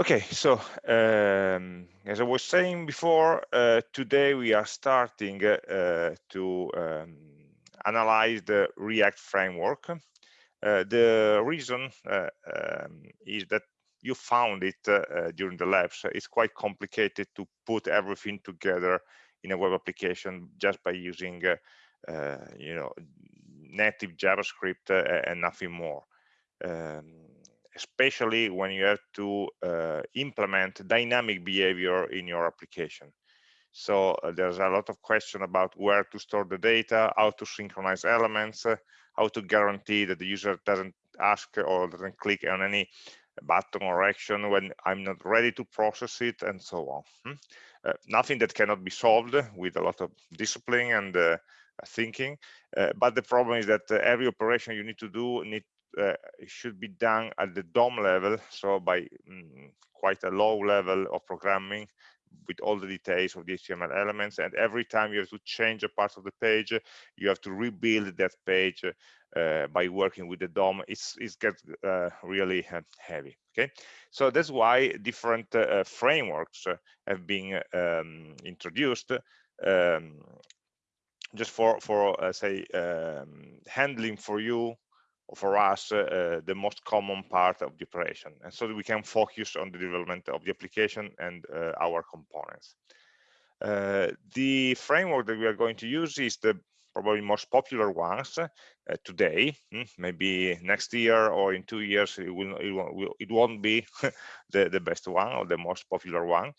Okay, so um, as I was saying before, uh, today we are starting uh, to um, analyze the React framework. Uh, the reason uh, um, is that you found it uh, during the labs. It's quite complicated to put everything together in a web application just by using, uh, you know, native JavaScript and nothing more. Um, especially when you have to uh, implement dynamic behavior in your application. So uh, there's a lot of question about where to store the data, how to synchronize elements, uh, how to guarantee that the user doesn't ask or doesn't click on any button or action when I'm not ready to process it and so on. Hmm? Uh, nothing that cannot be solved with a lot of discipline and uh, thinking. Uh, but the problem is that uh, every operation you need to do need uh, should be done at the DOM level, so by mm, quite a low level of programming with all the details of the HTML elements. And every time you have to change a part of the page, you have to rebuild that page uh, by working with the DOM. It's, it gets uh, really uh, heavy. Okay, so that's why different uh, frameworks have been um, introduced. Um, just for for uh, say um, handling for you for us uh, the most common part of the operation and so that we can focus on the development of the application and uh, our components. Uh, the framework that we are going to use is the probably most popular ones uh, today. Hmm, maybe next year or in two years it will it won't, it won't be the the best one or the most popular one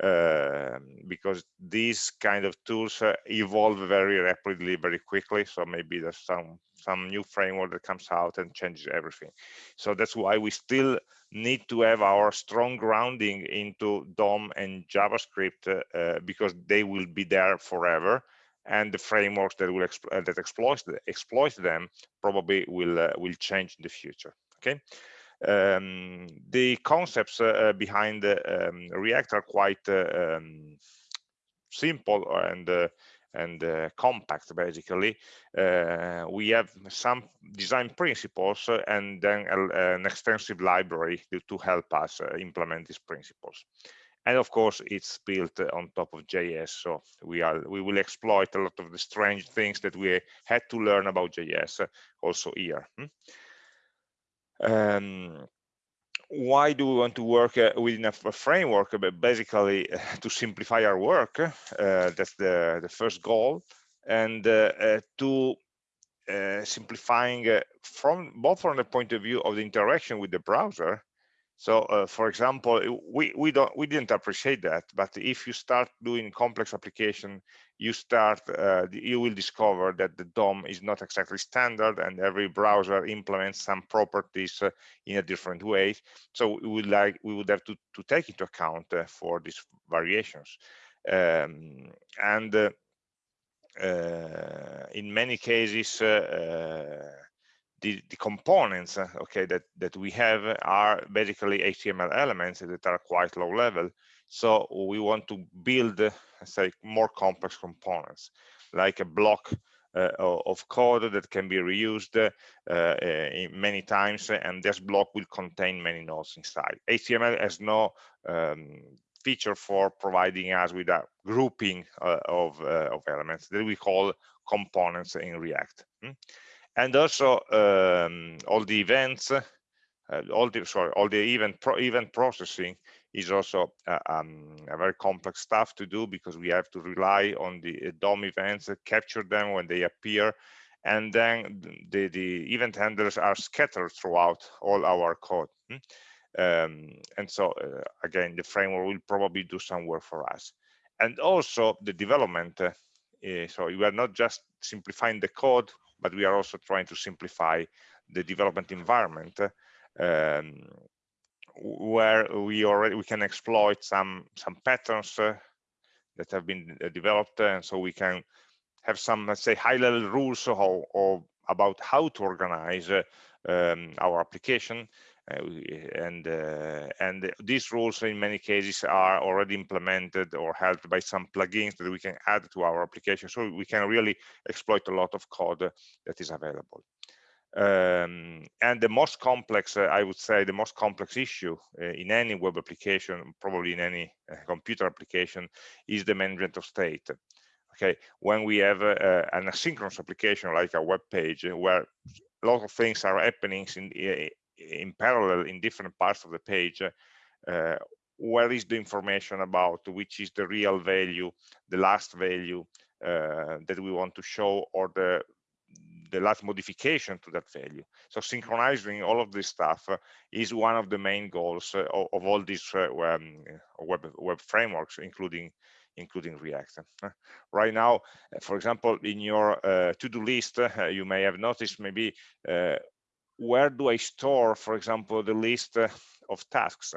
uh, because these kind of tools uh, evolve very rapidly very quickly. So maybe there's some some new framework that comes out and changes everything. So that's why we still need to have our strong grounding into dom and javascript uh, uh because they will be there forever. And the frameworks that will uh, that exploit exploit them probably will uh, will change in the future. Okay um, the concepts uh, behind um, react are quite uh, um, simple and uh, and uh, compact basically uh, we have some design principles and then a, an extensive library to, to help us implement these principles and of course it's built on top of js so we are we will exploit a lot of the strange things that we had to learn about js also here hmm? Um, why do we want to work uh, within a, framework but basically to simplify our work uh, that's the the first goal. And uh, uh to uh, simplifying uh, from both from the point of view of the interaction with the browser so, uh, for example, we we don't we didn't appreciate that, but if you start doing complex application, you start uh, you will discover that the DOM is not exactly standard, and every browser implements some properties uh, in a different way. So we would like we would have to to take into account uh, for these variations, um, and uh, uh, in many cases the, the components uh, okay that that we have are basically html elements that are quite low level so we want to build uh, say more complex components like a block uh, of code that can be reused uh, uh many times and this block will contain many nodes inside html has no um, feature for providing us with a grouping uh, of, of elements that we call components in react hmm? And also um, all the events uh, all the sorry all the event pro event processing is also uh, um, a very complex stuff to do because we have to rely on the uh, DOM events, capture them when they appear, and then the, the event handlers are scattered throughout all our code. Hmm? Um, and so uh, again, the framework will probably do some work for us. And also the development. Uh, eh, so we are not just simplifying the code, but we are also trying to simplify the development environment um, where we already we can exploit some some patterns uh, that have been uh, developed and so we can have some let's say high level rules or, about how to organize uh, um, our application and uh, and these rules in many cases are already implemented or helped by some plugins that we can add to our application so we can really exploit a lot of code that is available Um, and the most complex, uh, I would say, the most complex issue uh, in any web application, probably in any uh, computer application, is the management of state. Okay, when we have uh, an asynchronous application like a web page, where a lot of things are happening in, in parallel in different parts of the page, uh, where is the information about which is the real value, the last value uh, that we want to show, or the the last modification to that value. So synchronizing all of this stuff uh, is one of the main goals uh, of, of, all these uh, um, web, web frameworks, including including React. right now, uh, for example, in your uh, to-do list, uh, you may have noticed maybe where do I store, for example, the list of tasks?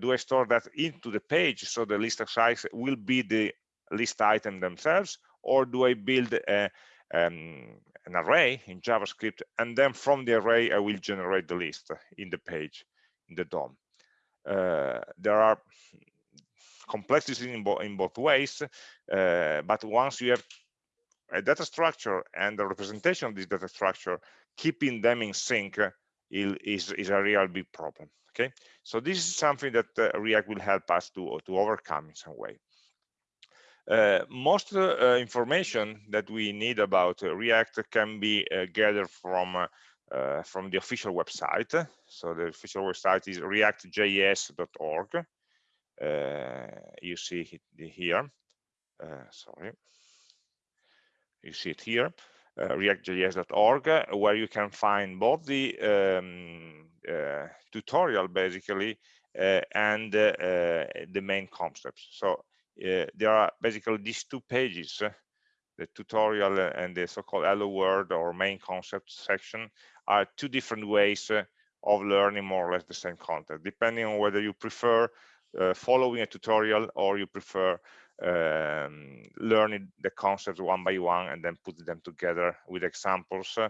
do I store that into the page so the list of size will be the list item themselves, or do I build a, um, an array in JavaScript, and then from the array, I will generate the list in the page, in the DOM. Uh, there are complexities in, bo in both ways, uh, but once you have a data structure and the representation of this data structure, keeping them in sync is, is a real big problem. Okay, so this is something that uh, React will help us to, to overcome in some way. Uh, most uh, information that we need about uh, React can be gathered from from the official website. So the official website is reactjs.org. you see it here. sorry, you see it here. Uh, reactjs.org where you can find both the um, uh, tutorial basically uh, and the main concepts. So uh, there are basically these two pages, uh, the tutorial and the so-called hello world or main concept section are two different ways uh, of learning more or less the same content, depending on whether you prefer uh, following a tutorial or you prefer um, learning the concepts one by one and then putting them together with examples uh,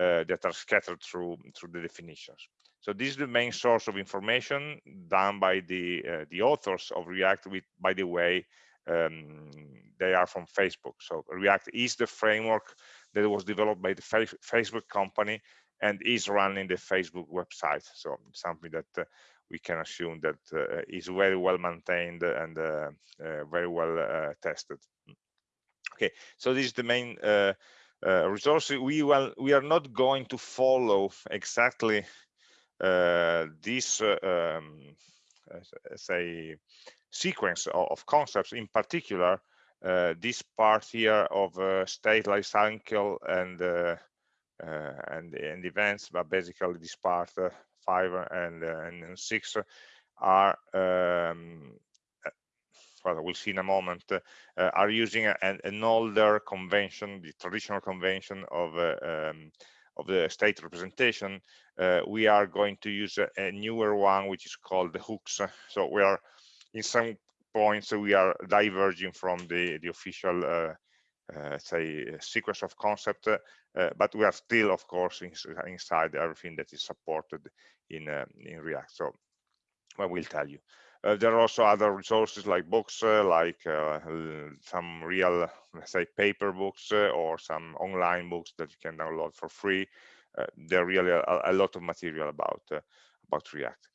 uh, that are scattered through through the definitions. So this is the main source of information done by the uh, the authors of React. With by the way, um, they are from Facebook. So React is the framework that was developed by the Facebook company and is running the Facebook website. So something that uh, we can assume that uh, is very well maintained and uh, uh very well uh, tested. Okay, so this is the main uh, resource. We will we are not going to follow exactly uh, this uh, um, say sequence of, of, concepts in particular uh, this part here of state life cycle and and and events but basically this part five and and six are um, well, we'll see in a moment, uh, are using an, older convention, the traditional convention of uh, um, of the state representation, uh, we are going to use a, a, newer one, which is called the hooks. So we are, in some points, we are diverging from the, the official, uh, uh, say, sequence of concept, uh, but we are still, of course, in, inside everything that is supported in, uh, in React. So I will tell you. Uh, there are also other resources like books, uh, like uh, some real, let's say, paper books or some online books that you can download for free. there are really a, a, lot of material about about React.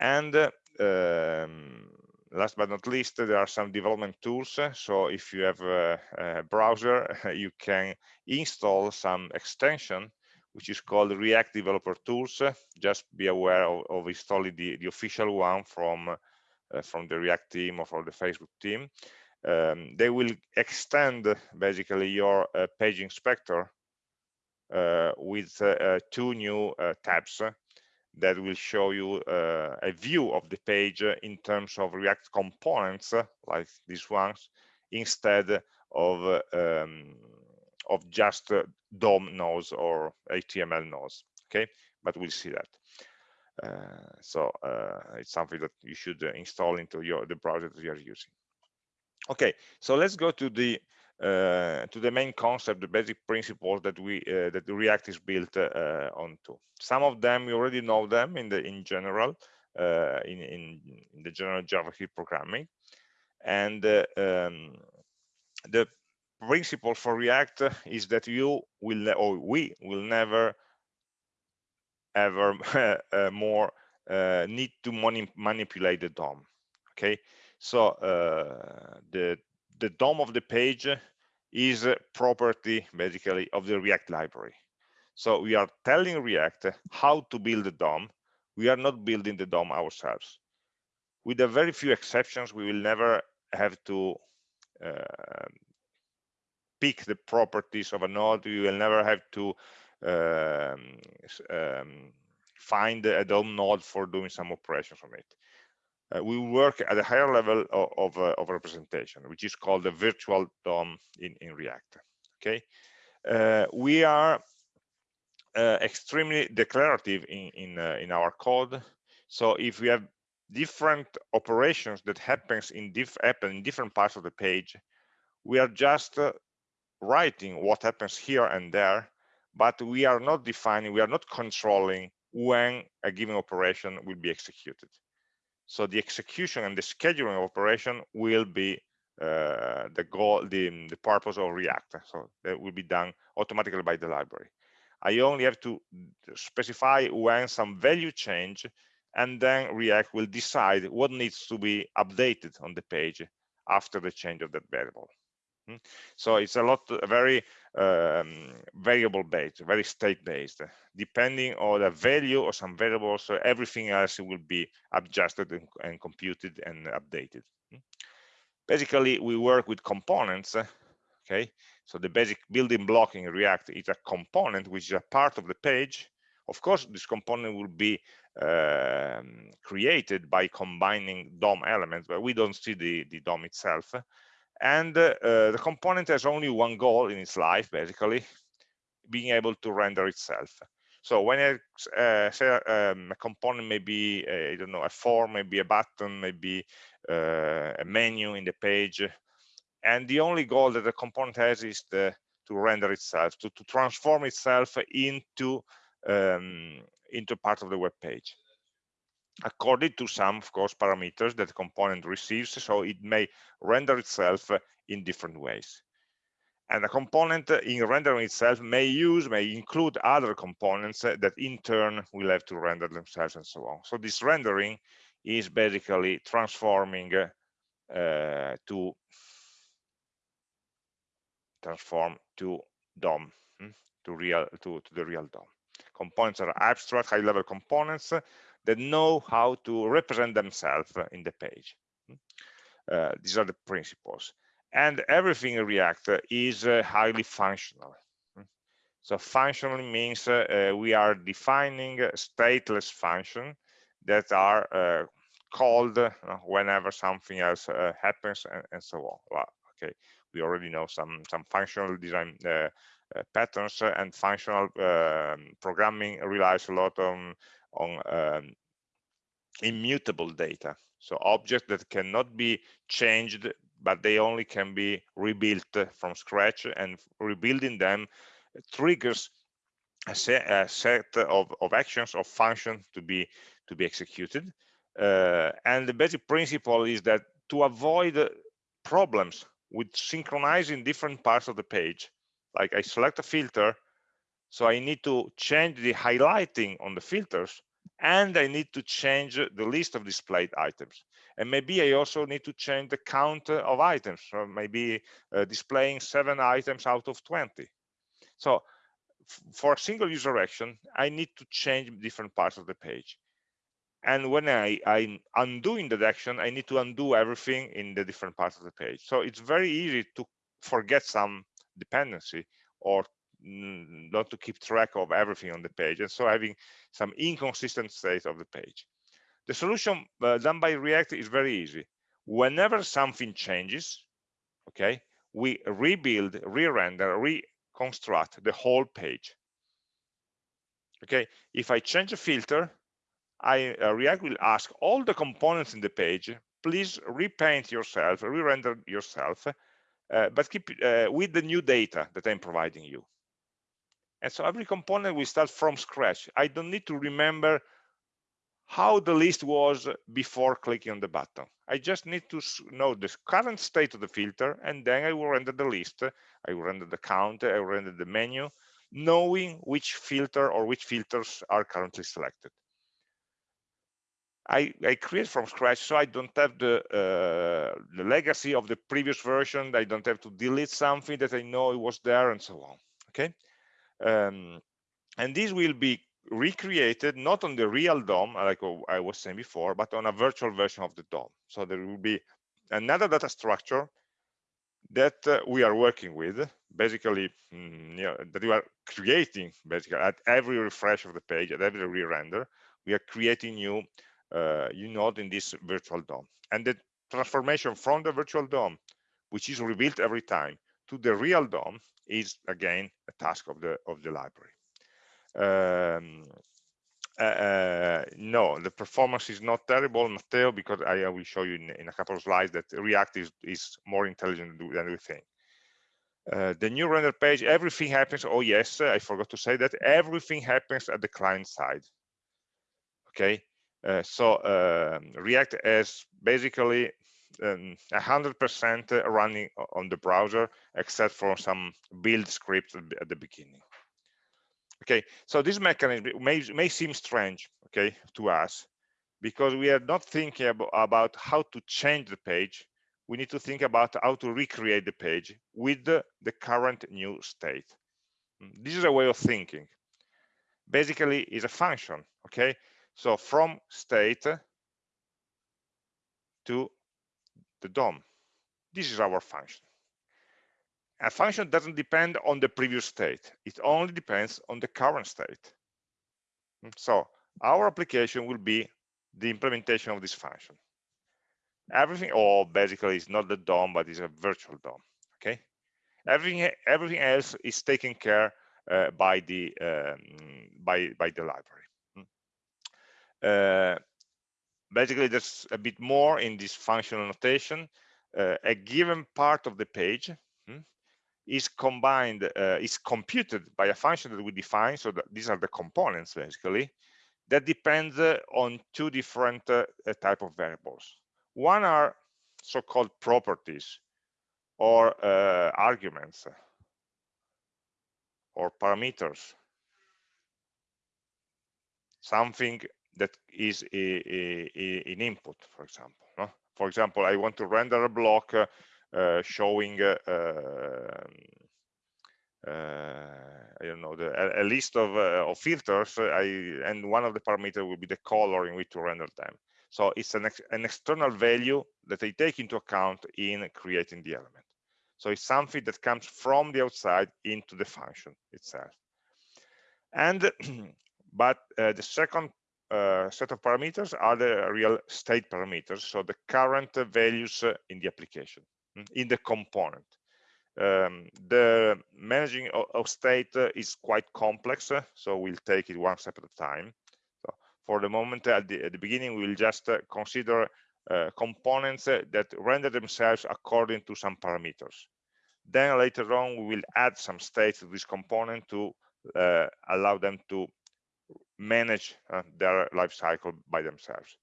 And um, last but not least, there are some development tools. So if you have a, a browser, you can install some extension which is called React Developer Tools. Just be aware of, of installing the, the official one from uh, from the React team or from the Facebook team. Um, they will extend basically your uh, page inspector uh, with two new tabs that will show you uh, a view of the page in terms of React components, like these ones, instead of um, of just uh, DOM nodes or HTML nodes. Okay, but we'll see that. Uh, so uh, it's something that you should uh, install into your the browser that you are using. Okay, so let's go to the uh, to the main concept, the basic principles that we uh, that React is built uh, onto. Some of them you already know them in the in general in, in, in the general JavaScript programming, and um, the principle for React is that you will or we will never ever uh, more uh, need to mani manipulate the DOM. Okay, so uh, the the DOM of the page is a property basically of the React library. So we are telling React how to build the DOM. We are not building the DOM ourselves. With a very few exceptions, we will never have to uh, pick the properties of a node. We will never have to um, um, find a DOM node for doing some operations on it. Uh, we work at a higher level of, of, uh, of, representation, which is called the virtual DOM in, in React. Okay, uh, we are uh, extremely declarative in in, uh, in our code. So if we have different operations that happens in diff happen in different parts of the page, we are just uh, writing what happens here and there, but we are not defining, we are not controlling when a given operation will be executed. So the execution and the scheduling of operation will be uh, the goal, the, the purpose of React. So that will be done automatically by the library. I only have to specify when some value change and then React will decide what needs to be updated on the page after the change of that variable. Hmm? So it's a lot, very um, variable based, very state based. Depending on the value or some variables, so everything else will be adjusted and, and computed and updated. Hmm? Basically, we work with components. Okay, so the basic building block in React is a component which is a part of the page. Of course, this component will be um, created by combining DOM elements, but we don't see the, the DOM itself and uh, the component has only one goal in its life basically being able to render itself. So when I uh, say um, a component may be uh, I don't know a form maybe a button maybe uh, a menu in the page and the only goal that the component has is the, to render itself to, to transform itself into um, into part of the web page according to some, of course, parameters that the component receives, so it may render itself in different ways. And the component in rendering itself may use, may include other components that in turn will have to render themselves and so on. So this rendering is basically transforming uh, to transform to DOM, hmm, to real to, to the real DOM. Components are abstract high-level components that know how to represent themselves in the page. Uh, these are the principles. And everything in React is uh, highly functional. So functional means uh, uh we are defining stateless function that are uh, called uh, whenever something else happens and, and, so on. Well, okay, we already know some some functional design patterns and functional um, programming relies a lot on on um, immutable data. So objects that cannot be changed, but they only can be rebuilt from scratch and rebuilding them triggers a set, a set of, of actions or functions to be to be executed. Uh, and the basic principle is that to avoid problems with synchronizing different parts of the page, like I select a filter, so I need to change the highlighting on the filters and I need to change the list of displayed items. And maybe I also need to change the count of items, so maybe uh, displaying seven items out of 20. So for a single user action, I need to change different parts of the page. And when I, I'm undoing that action, I need to undo everything in the different parts of the page. So it's very easy to forget some dependency or not to keep track of everything on the page and so having some inconsistent state of the page. The solution uh, done by react is very easy. Whenever something changes okay we rebuild re-render reconstruct the whole page. Okay if i change a filter i uh, react will ask all the components in the page please repaint yourself re-render yourself uh, but keep uh, with the new data that i'm providing you and so every component will start from scratch. I don't need to remember how the list was before clicking on the button. I just need to know the current state of the filter, and then I will render the list. I will render the count, I will render the menu, knowing which filter or which filters are currently selected. I, I create from scratch so I don't have the, uh, the legacy of the previous version. I don't have to delete something that I know it was there and so on. Okay. Um, and this will be recreated not on the real DOM, like I was saying before, but on a virtual version of the DOM. So there will be another data structure that uh, we are working with, basically, mm, you know, that we are creating, basically, at every refresh of the page, at every re-render, we are creating new uh, you node in this virtual DOM. And the transformation from the virtual DOM, which is rebuilt every time, to the real DOM is again a task of the of the library. Um, uh, uh, no, the performance is not terrible, Matteo, because I, I will show you in, in, a couple of slides that React is, is more intelligent than we think. Uh, the new render page, everything happens. Oh, yes, I forgot to say that everything happens at the client side. Okay, uh, so um, React has basically 100% um, running on the browser, except for some build scripts at the beginning. Okay, so this mechanism may, may seem strange, okay, to us, because we are not thinking about, about how to change the page. We need to think about how to recreate the page with the, the current new state. This is a way of thinking. Basically, is a function, okay? So from state to the DOM. This is our function. A function doesn't depend on the previous state. It only depends on the current state. So our application will be the implementation of this function. Everything, or basically it's not the DOM, but it's a virtual DOM, okay? Everything, everything else is taken care uh, by the um, by by the library. Uh, basically, there's a bit more in this functional notation. Uh, a given part of the page hmm, is combined, uh, is computed by a function that we define. So that these are the components, basically, that depends uh, on two different uh, type of variables. One are so-called properties or arguments or parameters something that is a, a, a, an input, for example. No? For example, I want to render a block uh, uh, showing uh, um, uh, I don't know the, a, list of, uh, of filters. I, and one of the parameters will be the color in which to render them. So it's an, ex an external value that I take into account in creating the element. So it's something that comes from the outside into the function itself. And but uh, the second uh, set of parameters are the real state parameters, so the current values uh, in the application, mm, in the component. Um, the managing of, state uh, is quite complex, uh, so we'll take it one step at a time. So for the moment, at the, at the beginning, we'll just uh, consider uh, components that render themselves according to some parameters. Then later on, we will add some states to this component to allow them to manage uh, their life cycle by themselves.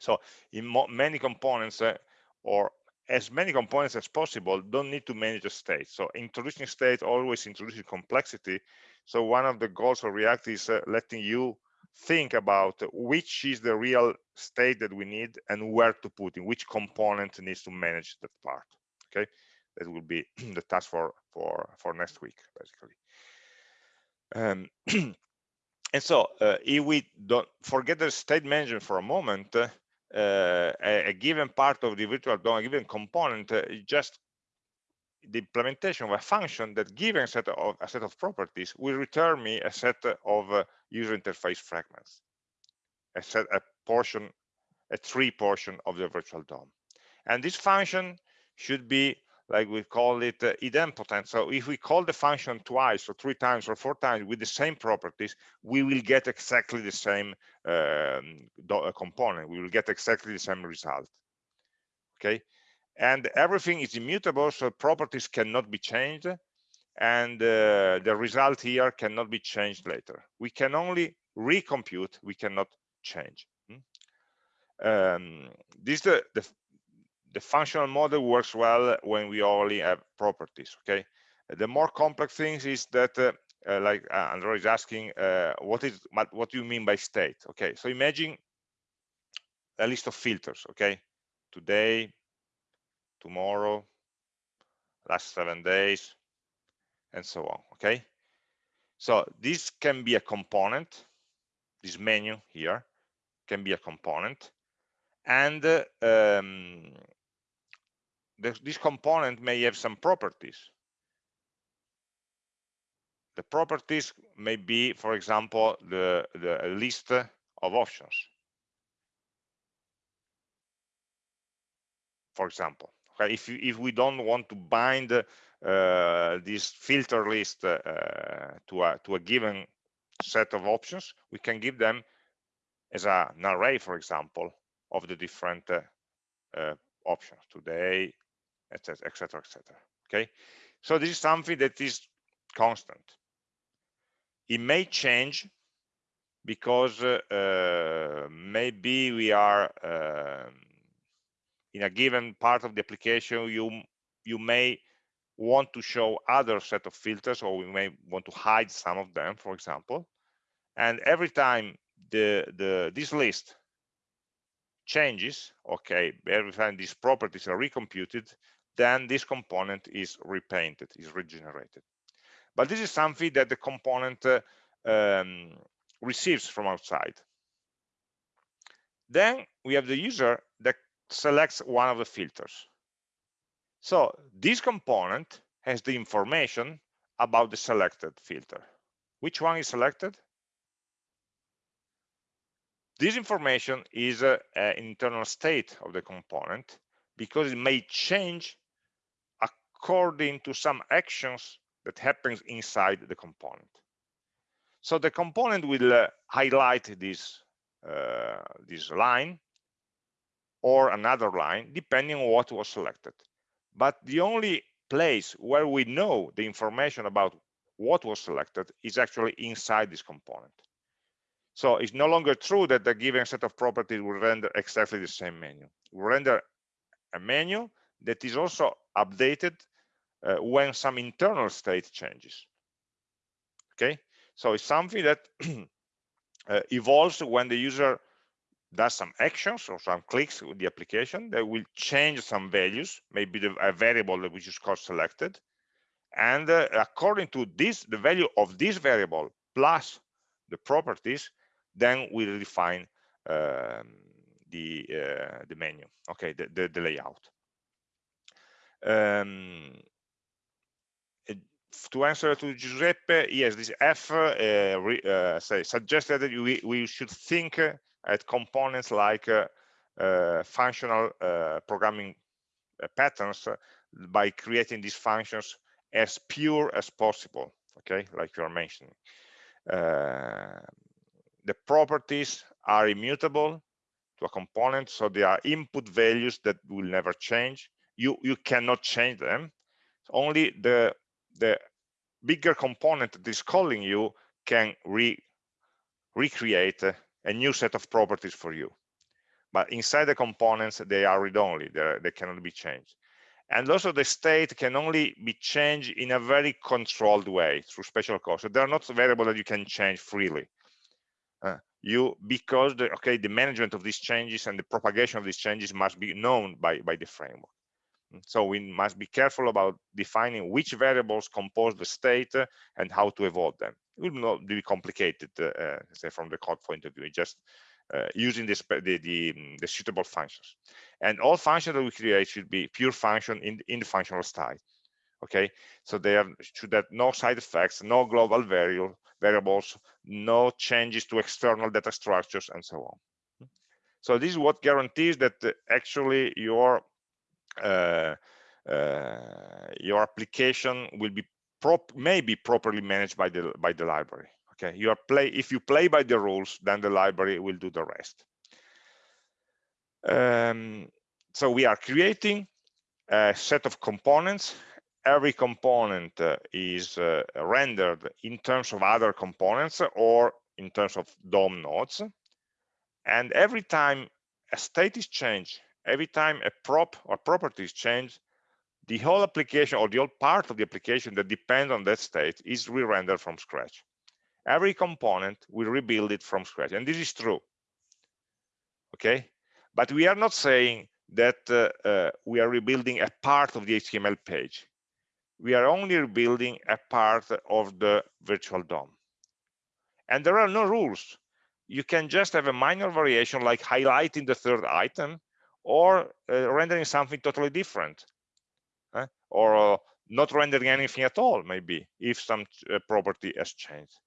So in many components uh, or as many components as possible don't need to manage a state. So introducing state always introduces complexity. So one of the goals of React is uh, letting you think about which is the real state that we need and where to put in which component needs to manage that part. Okay, that will be the task for for for next week basically. Um, and so uh, if we don't forget the state management for a moment, uh, a, a, given part of the virtual DOM, a given component, uh, just the implementation of a function that given set of a set of properties will return me a set of user interface fragments, a set a portion, a tree portion of the virtual DOM. And this function should be like we call it uh, idempotent. So if we call the function twice or three times or four times with the same properties, we will get exactly the same um, uh, component. We will get exactly the same result. Okay, and everything is immutable, so properties cannot be changed, and uh, the result here cannot be changed later. We can only recompute, we cannot change. Hmm? Um, this is the, the, the functional model works well when we only have properties okay the more complex things is that uh, uh, like uh, is asking, uh, what is what do you mean by state? Okay, so imagine a list of filters. Okay, today, tomorrow, last seven days, and so on. Okay, so this can be a component. This menu here can be a component, and um, this component may have some properties the properties may be, for example, the, the list of options. For example, okay, if, you, if we don't want to bind uh, this filter list uh, to, a, to a given set of options, we can give them as a, an array, for example, of the different uh, uh, options today, etc., etc., etc. Okay, so this is something that is constant it may change because uh, maybe we are uh, in a given part of the application you you may want to show other set of filters or we may want to hide some of them for example and every time the the this list changes okay every time these properties are recomputed then this component is repainted is regenerated but this is something that the component uh, um, receives from outside. Then we have the user that selects one of the filters. So this component has the information about the selected filter. Which one is selected? This information is uh, an internal state of the component because it may change according to some actions that happens inside the component. So the component will uh, highlight this, uh, this line or another line, depending on what was selected. But the only place where we know the information about what was selected is actually inside this component. So it's no longer true that the given set of properties will render exactly the same menu. We render a menu that is also updated uh, when some internal state changes. Okay, so it's something that uh, evolves when the user does some actions or some clicks with the application that will change some values, maybe the, a variable which is called selected. And uh, according to this, the value of this variable plus the properties, then we'll define um, the uh, the menu, okay, the, the, the layout. Um, to answer to Giuseppe, yes, this F uh, re, uh, say, suggested that we, we should think at components like uh, uh functional uh, programming uh, patterns by creating these functions as pure as possible, okay, like you are mentioning. the properties are immutable to a component, so they are input values that will never change. You, you cannot change them. Only the the bigger component that is calling you can re recreate a new set of properties for you. But inside the components, they are read-only, they cannot be changed. And also the state can only be changed in a very controlled way through special calls. So they're not variable that you can change freely. Uh, you because the okay the management of these changes and the propagation of these changes must be known by by the framework so we must be careful about defining which variables compose the state and how to evolve them. It will not be complicated, uh, uh, say from the code point of view, just uh, using this, the, the, the, suitable functions. And all functions that we create should be pure function in, in the functional style. Okay, so there should have no side effects, no global variable variables, no changes to external data structures, and so on. So this is what guarantees that actually your uh, uh, your application will be prop may be properly managed by the by the library okay? You are play if you play by the rules then the library will do the rest. Um, so we are creating a set of components every component uh, is uh, rendered in terms of other components or in terms of DOM nodes and every time a state is changed every time a prop or property is changed, the whole application or the whole part of the application that depends on that state is re-rendered from scratch. Every component we rebuild it from scratch, and this is true. Okay, but we are not saying that uh, uh, we are rebuilding a part of the HTML page. We are only rebuilding a part of the virtual DOM. And there are no rules. You can just have a minor variation like highlighting the third item or uh, rendering something totally different eh? or uh, not rendering anything at all maybe if some uh, property has changed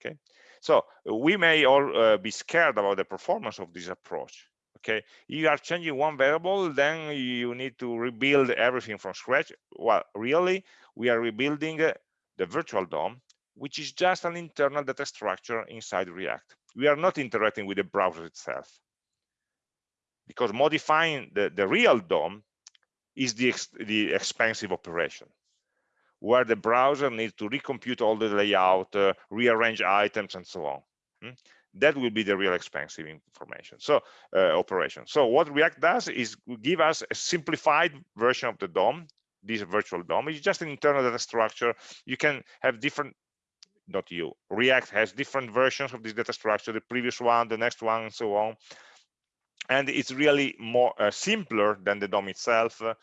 okay so we may all uh, be scared about the performance of this approach okay you are changing one variable then you need to rebuild everything from scratch well really we are rebuilding uh, the virtual DOM which is just an internal data structure inside react we are not interacting with the browser itself because modifying the, the real DOM is the, ex the expensive operation where the browser needs to recompute all the layout, uh, rearrange items, and so on. Hmm? That will be the real expensive information. So uh, operation. So what React does is give us a simplified version of the DOM. This virtual DOM is just an internal data structure. You can have different not you react has different versions of this data structure the previous one the next one and so on and it's really more uh, simpler than the DOM itself uh,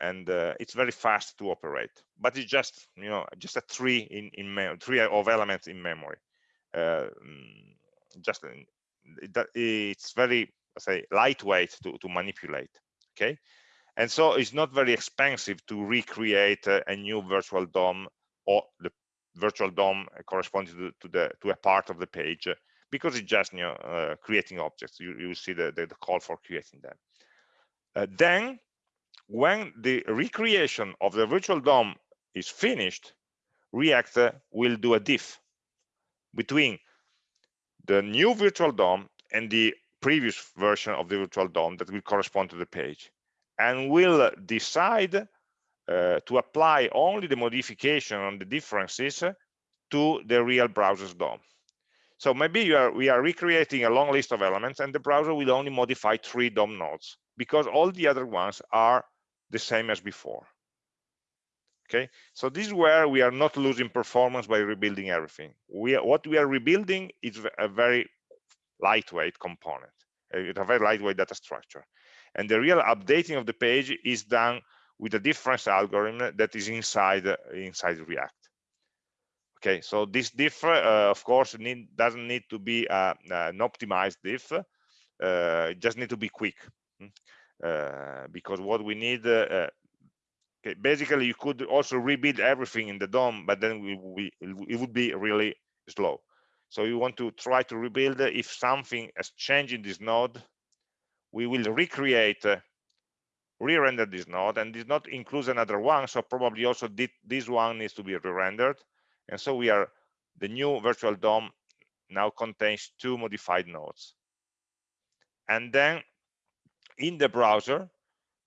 and uh, it's very fast to operate but it's just you know just a tree in in tree of elements in memory uh, mm, just it's very say lightweight to, to manipulate okay? And so it's not very expensive to recreate a, a new virtual DOM or the virtual DOM corresponding to, to the to a part of the page because it's just you know uh, creating objects. You, you see the, the, the call for creating them. Uh, then when the recreation of the virtual DOM is finished react uh, will do a diff between the new virtual DOM and the previous version of the virtual DOM that will correspond to the page and will decide uh, to apply only the modification on the differences to the real browser's DOM. So maybe are, we are recreating a long list of elements and the browser will only modify three DOM nodes because all the other ones are the same as before. Okay, so this is where we are not losing performance by rebuilding everything. We what we are rebuilding is a very lightweight component. It's a very lightweight data structure. And the real updating of the page is done with a difference algorithm that is inside inside React okay so this diff uh, of course need, doesn't need to be uh, an optimized diff uh, it just need to be quick hmm? uh, because what we need uh, uh, okay, basically you could also rebuild everything in the DOM but then we, we it would be really slow so you want to try to rebuild if something has changed in this node we will recreate re-render this node and this node includes another one so probably also this one needs to be re-rendered and so we are, the new virtual DOM now contains two modified nodes. And then in the browser, uh,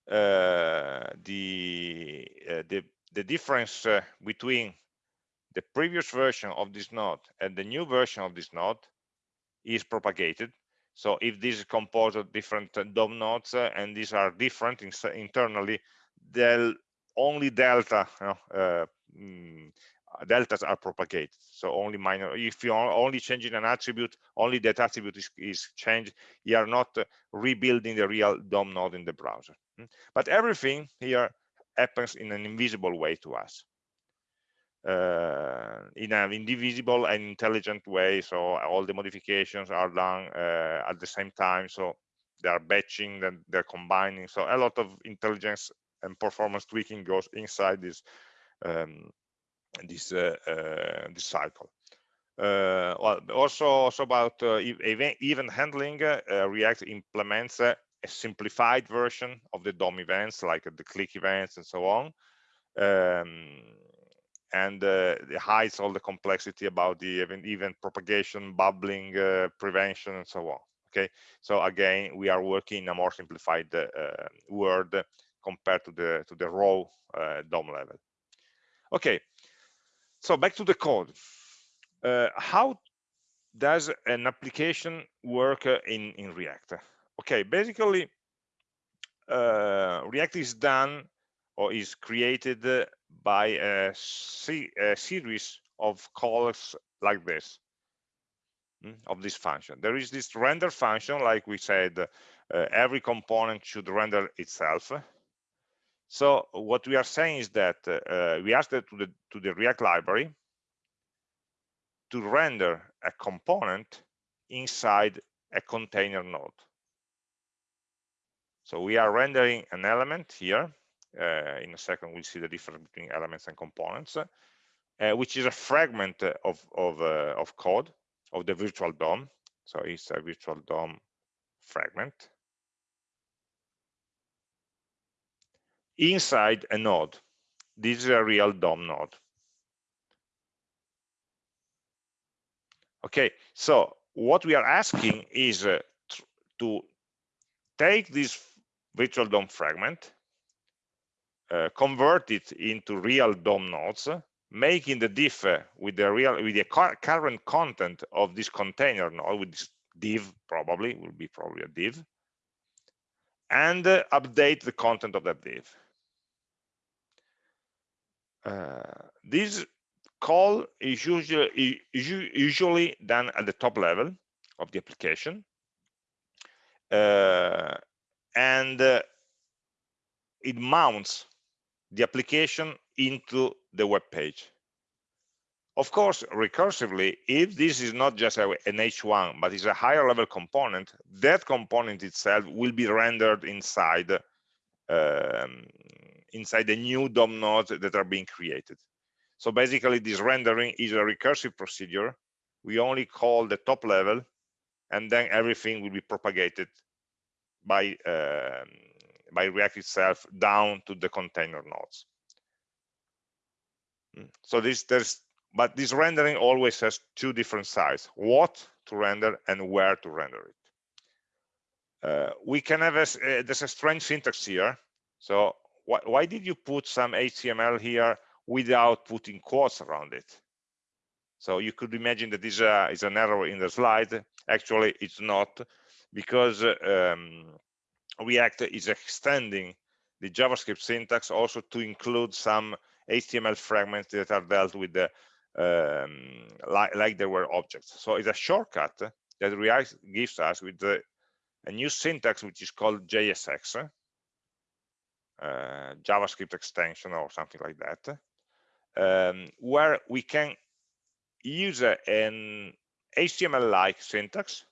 the, uh, the, the difference uh, between the previous version of this node and the new version of this node is propagated. So if this is composed of different uh, DOM nodes uh, and these are different in, internally, they'll only delta you know, uh, mm, deltas are propagated. So only minor if you're only changing an attribute only that attribute is, is changed you are not uh, rebuilding the real dom node in the browser. Hmm? but everything here happens in an invisible way to us. Uh, in an indivisible and intelligent way so all the modifications are done uh, at the same time so they are batching then they're combining. So a lot of intelligence and performance tweaking goes inside this um, this uh, uh, this cycle. Uh, well, also, also about event, event handling, React implements a simplified version of the DOM events, like the click events and so on. Um, and uh, it hides all the complexity about the event, event propagation, bubbling, uh, prevention, and so on. Okay, so again, we are working in a more simplified uh, world compared to the to the raw DOM level. Okay, so back to the code. Uh, how does an application work uh, in, in React? Okay, basically, uh, React is done or is created by a, a series of calls like this mm, of this function. There is this render function, like we said, uh, every component should render itself. So what we are saying is that uh, we ask that to the to the React library to render a component inside a container node. So we are rendering an element here. Uh, in a second, we'll see the difference between elements and components, uh, which is a fragment of of, uh, of code of the virtual DOM. So it's a virtual DOM fragment inside a node. This is a real DOM node. Okay, so what we are asking is uh, to take this virtual DOM fragment, uh, convert it into real DOM nodes, making the diff uh, with the real with the current content of this container node with this div probably will be probably a div and uh, update the content of that div uh, this call is usually usually done at the top level of the application. Uh, and uh, it mounts the application into the web page of course recursively if this is not just an h1 but is a higher level component that component itself will be rendered inside um, inside the new DOM nodes that are being created. So basically this rendering is a recursive procedure. We only call the top level and then everything will be propagated by, uh, by React itself down to the container nodes. Hmm. So this there's but this rendering always has two different sides, what to render and where to render it. Uh, we can have a, uh, there's a strange syntax here. So why, why did you put some HTML here without putting quotes around it? So you could imagine that this uh, is an error in the slide. Actually, it's not because um, React is extending the JavaScript syntax also to include some HTML fragments that are dealt with the, um, like, like there were objects. So it's a shortcut that React gives us with the, a new syntax which is called JSX, uh, JavaScript extension or something like that, um, where we can use an HTML-like syntax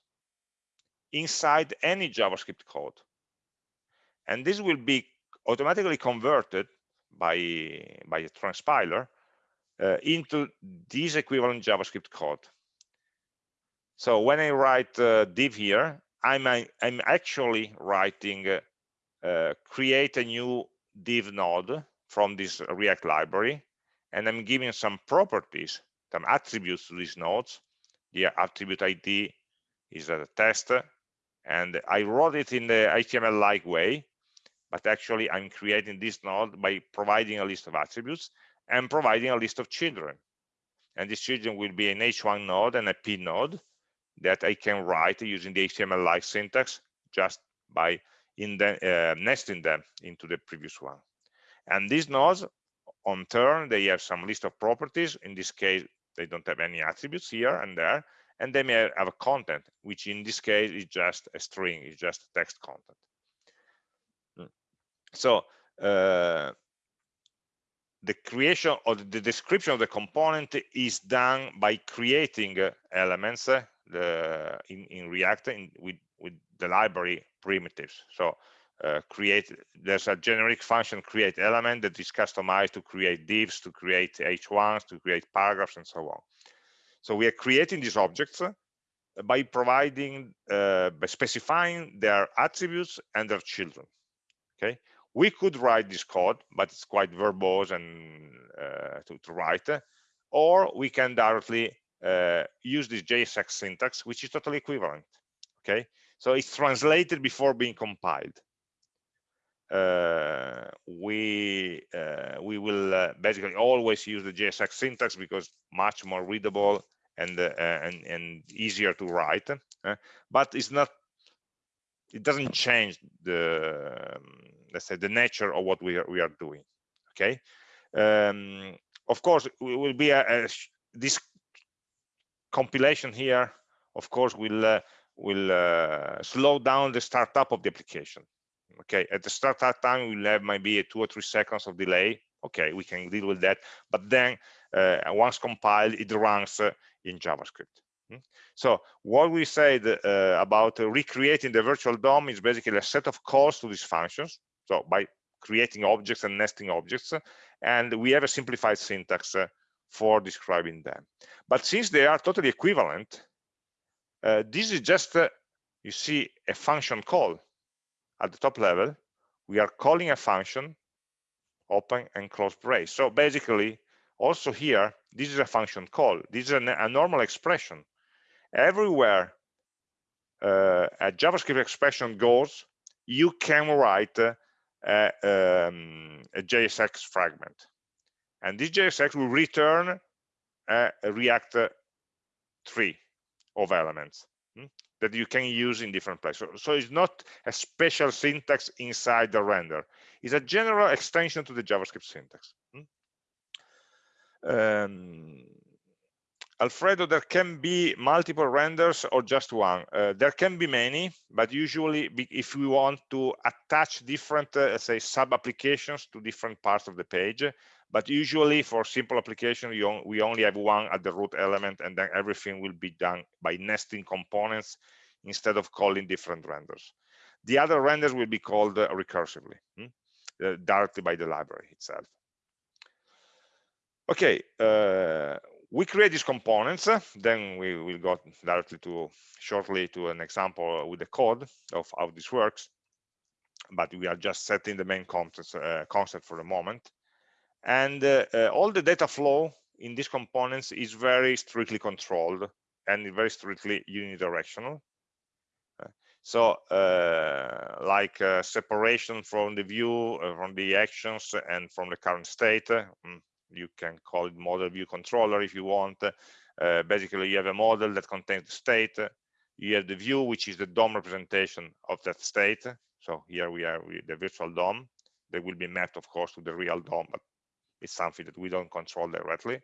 inside any JavaScript code. And this will be automatically converted by, by a transpiler uh, into this equivalent JavaScript code. So when I write uh, div here, I'm, I'm actually writing uh, uh, create a new div node from this React library, and I'm giving some properties, some attributes to these nodes. The attribute ID is a test, and I wrote it in the HTML-like way, but actually I'm creating this node by providing a list of attributes and providing a list of children. And these children will be an H1 node and a P node that I can write using the HTML-like syntax just by in the, uh, nesting them into the previous one. And these nodes, on turn, they have some list of properties. In this case, they don't have any attributes here and there, and they may have a content, which in this case is just a string, is just text content. Hmm. So uh, the creation or the description of the component is done by creating uh, elements uh, the, in, in React in, with, with the library primitives. So uh, create, there's a generic function create element that is customized to create divs, to create h1s, to create paragraphs, and so on. So we are creating these objects uh, by providing, uh, by specifying their attributes and their children. Okay, we could write this code, but it's quite verbose and uh, to, to, write, or we can directly uh, use this JSX syntax, which is totally equivalent. Okay, so it's translated before being compiled. Uh, we uh, we will uh, basically always use the JSX syntax because much more readable and uh, and and easier to write. But it's not. It doesn't change the um, let's say the nature of what we are we are doing. okay um, of course we will be a, a this compilation here of course will uh, will uh, slow down the startup of the application okay at the startup time we'll have maybe a two or three seconds of delay okay we can deal with that but then uh, once compiled it runs uh, in javascript hmm? so what we said uh, about recreating the virtual DOM is basically a set of calls to these functions so by creating objects and nesting objects and we have a simplified syntax uh, for describing them. But since they are totally equivalent uh, this is just uh, you see a function call at the top level. We are calling a function open and close brace. So basically also here this is a function call. This is a, a normal expression. Everywhere uh, a javascript expression goes you can write uh, a, um, a JSX fragment. And this JSX will return a, React tree of elements hmm, that you can use in different places. So, so, it's not a special syntax inside the render. It's a general extension to the JavaScript syntax. Hmm. Um, Alfredo, there can be multiple renders or just one. Uh, there can be many, but usually if we want to attach different, uh, say, sub-applications to different parts of the page, but usually for simple application, on, we only have one at the root element and then everything will be done by nesting components instead of calling different renders. The other renders will be called uh, recursively, hmm? Uh, directly by the library itself. Okay, uh, we create these components then we will go directly to shortly to an example with the code of how this works. But we are just setting the main concepts, uh, concept for the moment. And uh, uh, all the data flow in these components is very strictly controlled and very strictly unidirectional. Uh, so uh, like uh, separation from the view from the actions and from the current state mm, you can call it model view controller if you want. Uh, basically you have a model that contains the state. You have the view which is the DOM representation of that state. So here we are with the virtual DOM. That will be mapped of course to the real DOM but it's something that we don't control directly.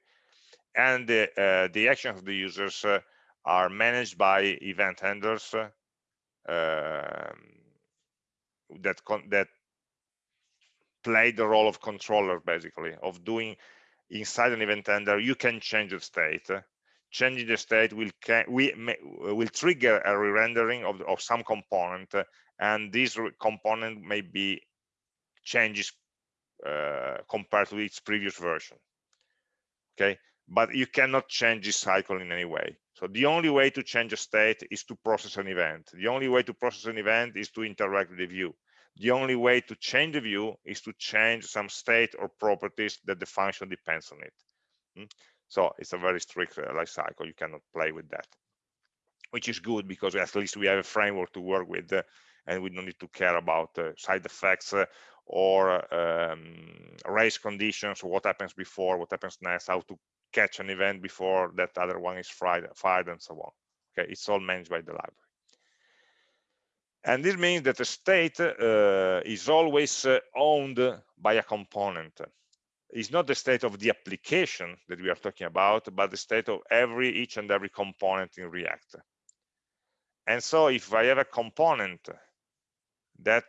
And the, uh, the actions of the users uh, are managed by event handlers um, that that play the role of controller basically of doing inside an event handler, you can change the state. Changing the state will we will trigger a re-rendering of, of some component, and this component may be changes uh, compared to its previous version. Okay, but you cannot change this cycle in any way. So the only way to change a state is to process an event. The only way to process an event is to interact with the view the only way to change the view is to change some state or properties that the function depends on it. Mm? So it's a very strict uh, life cycle. You cannot play with that, which is good because at least we have a framework to work with uh, and we don't need to care about uh, side effects or um, race conditions, what happens before, what happens next, how to catch an event before that other one is fired, fired and so on. Okay, it's all managed by the library. And this means that the state uh, is always uh, owned by a component. It's not the state of the application that we are talking about, but the state of every each and every component in React. And so if I have a component that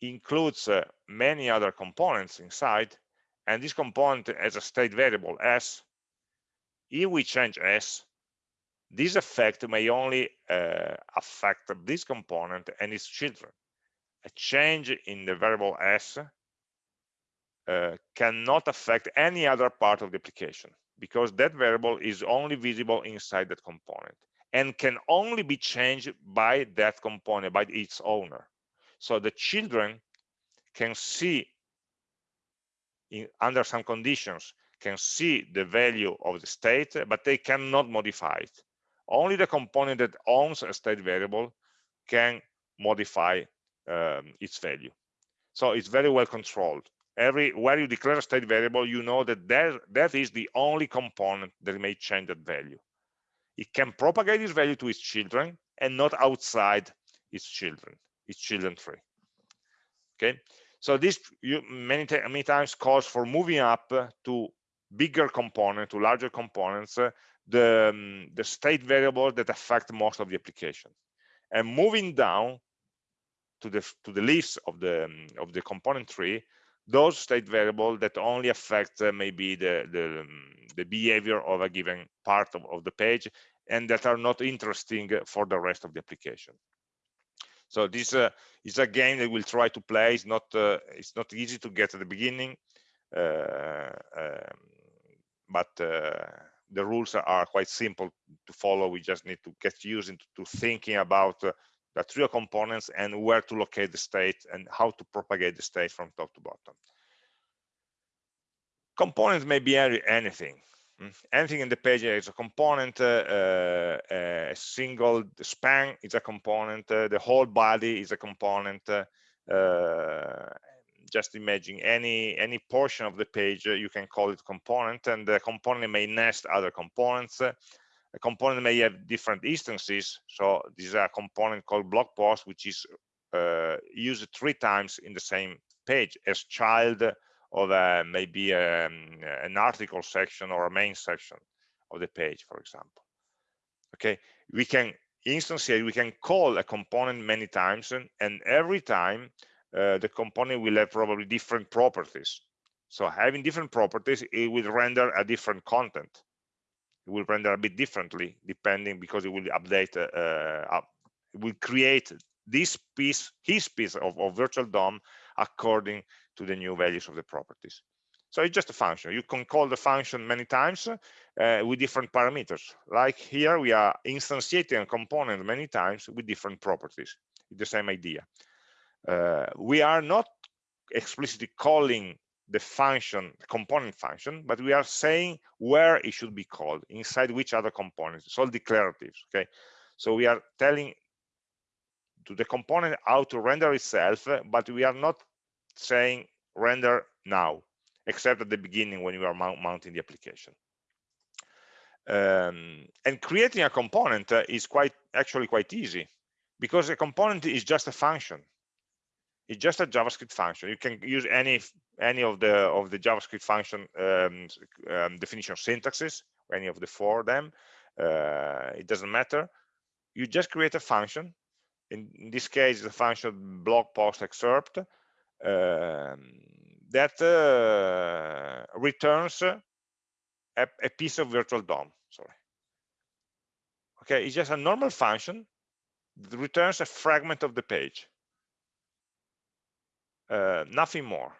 includes uh, many other components inside, and this component has a state variable s, if we change s, this effect may only uh, affect this component and its children. A change in the variable s uh, cannot affect any other part of the application because that variable is only visible inside that component and can only be changed by that component, by its owner. So the children can see in, under some conditions can see the value of the state, but they cannot modify it only the component that owns a state variable can modify um, its value. So it's very well controlled. Every where you declare a state variable you know that that, that is the only component that may change that value. It can propagate its value to its children and not outside its children its children tree okay? So this you, many, many times calls for moving up to bigger component, to larger components, uh, the, um, the state variables that affect most of the application. And moving down to the to the list of the um, of the component tree, those state variables that only affect uh, maybe the the, um, the behavior of a given part of, of the page and that are not interesting for the rest of the application. So this uh, is a game that we'll try to play. It's not uh, it's not easy to get at the beginning, uh, um, but uh, the rules are quite simple to follow. We just need to get used into to thinking about uh, the trio components and where to locate the state and how to propagate the state from top to bottom. Components may be anything. Mm. Anything in the page is a component, uh, uh, a single span is a component, uh, the whole body is a component. Just imagine any any portion of the page, you can call it component, and the component may nest other components. A component may have different instances. So this is a component called blog post, which is uh, used three times in the same page as child of maybe um, an article section or a main section of the page, for example. Okay, we can instantiate, we can call a component many times, and, and every time uh, the component will have probably different properties. So having different properties, it will render a different content. It will render a bit differently depending because it will update, uh, uh, it will create this piece, his piece of, of virtual DOM according to the new values of the properties. So it's just a function. You can call the function many times uh, with different parameters. Like here, we are instantiating a component many times with different properties. It's the same idea. Uh, we are not explicitly calling the function, the component function, but we are saying where it should be called, inside which other components. It's all declaratives, okay? So we are telling to the component how to render itself, but we are not saying render now, except at the beginning when you are mount mounting the application. Um, and creating a component uh, is quite actually quite easy because a component is just a function. It's just a JavaScript function. You can use any any of the of the JavaScript function um, um, definition syntaxes, any of the four of them. Uh, it doesn't matter. You just create a function. In, in this case, the function blog post excerpt um, that uh, returns a, a, piece of virtual DOM. Sorry. Okay, it's just a normal function that returns a fragment of the page. Uh, nothing more.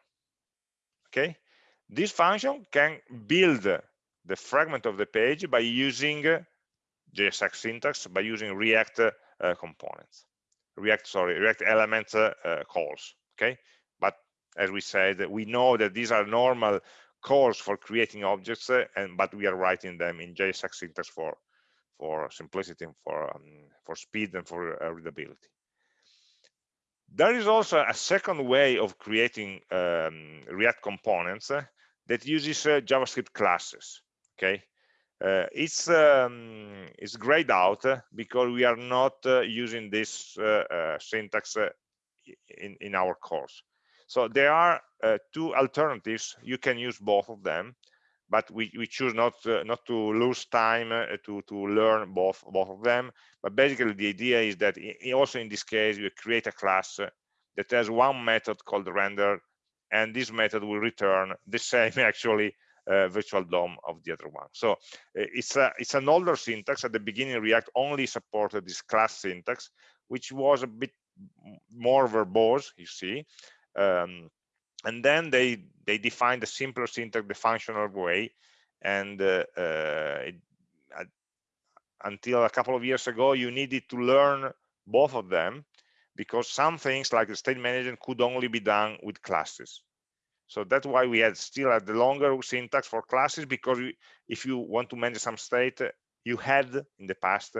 Okay, this function can build the fragment of the page by using JSX syntax, by using React uh, components, React, sorry, React element uh, calls. Okay, but as we said, we know that these are normal calls for creating objects, uh, and but we are writing them in JSX syntax for for simplicity and for um, for speed and for uh, readability. There is also a second way of creating um, React components uh, that uses uh, JavaScript classes. Okay, uh, it's um, it's grayed out uh, because we are not using this syntax in in our course. So there are uh, two alternatives. You can use both of them, but we, we choose not uh, not to lose time uh, to to learn both both of them. But basically, the idea is that also in this case, you create a class that has one method called render, and this method will return the same actually uh, virtual DOM of the other one. So uh, it's a it's an older syntax. At the beginning, React only supported this class syntax, which was a bit more verbose, you see, um, and then they they defined a simpler syntax the functional way. And uh, uh, it, uh, until a couple of years ago you needed to learn both of them because some things like the state management could only be done with classes. So that's why we had still had the longer syntax for classes because we, if you want to manage some state you had in the past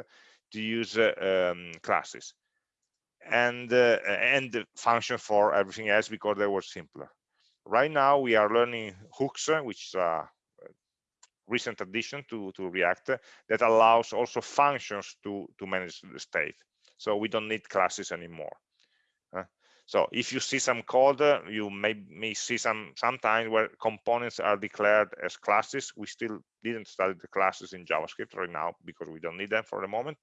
to use uh, um, classes and uh, and the function for everything else because they were simpler. Right now we are learning hooks, which is a recent addition to to React that allows also functions to to manage the state. So we don't need classes anymore. Uh, So if you see some code, uh, you may, may see some sometimes where components are declared as classes. We still didn't study the classes in JavaScript right now because we don't need them for the moment.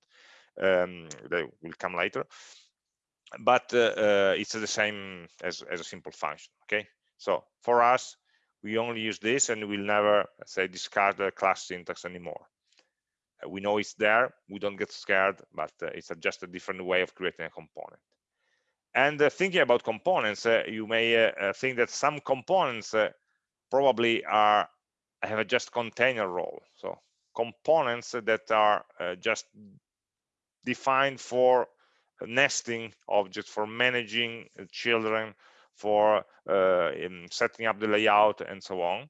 Um, they will come later. But uh, uh, it's the same as, as a simple function, okay? So for us, we only use this and we'll never, say, discard the class syntax anymore. Uh, we know it's there, we don't get scared, but uh, it's just a different way of creating a component. And uh, thinking about components, uh, you may think that some components probably are have a just container role. So components that are just defined for nesting objects, for managing children, for setting up the layout and so on,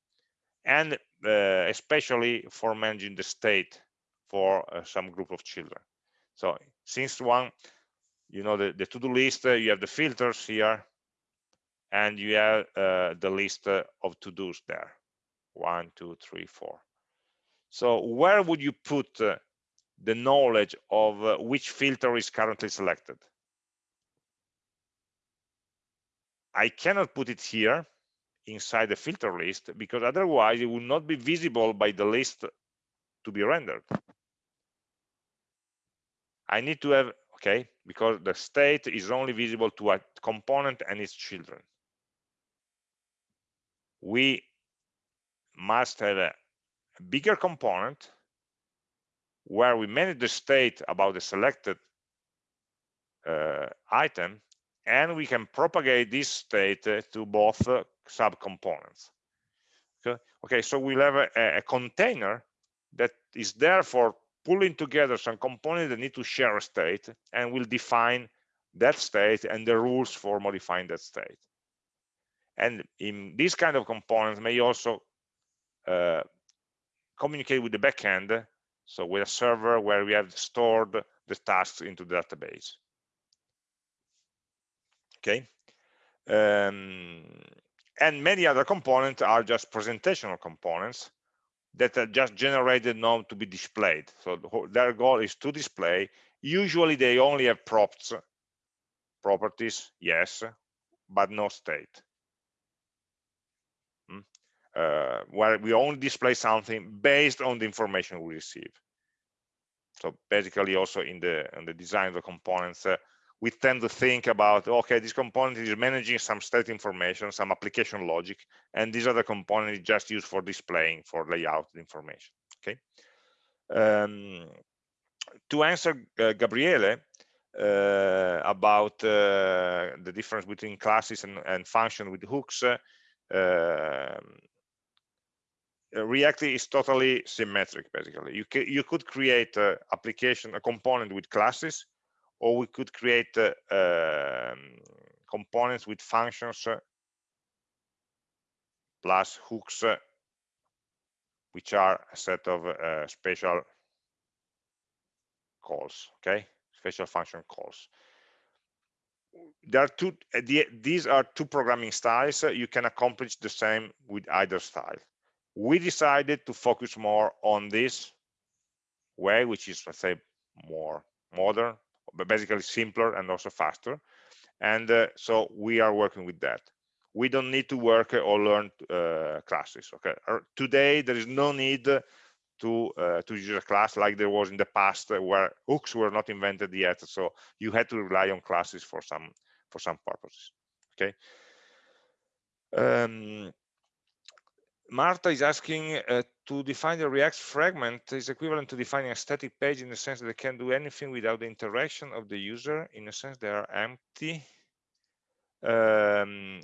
and especially for managing the state for some group of children. So since one you know the, the to-do list uh, you have the filters here and you have uh, the list uh, of to-dos there. One two three four. So where would you put uh, the knowledge of uh, which filter is currently selected. I cannot put it here inside the filter list because otherwise it will not be visible by the list to be rendered. I need to have okay because the state is only visible to a component and its children. We must have a bigger component where we manage the state about the selected uh, item and we can propagate this state uh, to both uh, subcomponents okay okay so we'll have a, a container that is there for pulling together some components that need to share a state and will define that state and the rules for modifying that state. And in this kind of components may also uh, communicate with the backend, so with a server where we have stored the tasks into the database. Okay. Um, and many other components are just presentational components that are just generated now to be displayed. So their goal is to display. Usually they only have props, properties, yes, but no state. Uh, where we only display something based on the information we receive. So basically also in the, in the design of the components, uh, we tend to think about, okay, this component is managing some state information, some application logic, and these are the components just used for displaying, for layout information, okay? Um, to answer uh, Gabriele uh, about uh, the difference between classes and, and function with hooks, uh, React is totally symmetric, basically. You, you could create an application, a component with classes, or we could create uh, um, components with functions uh, plus hooks uh, which are a set of uh, special calls okay? Special function calls. There are two the, these are two programming styles you can accomplish the same with either style we decided to focus more on this way which is let's say more modern but basically simpler and also faster. And uh, so we are working with that. We don't need to work or learn uh, classes. Okay, uh, today there is no need to uh, to use a class like there was in the past where hooks were not invented yet. So you had to rely on classes for some for some purposes. Okay. Um, Marta is asking uh, to define the React fragment is equivalent to defining a static page in the sense that they can do anything without the interaction of the user. In a sense, they are empty. Um,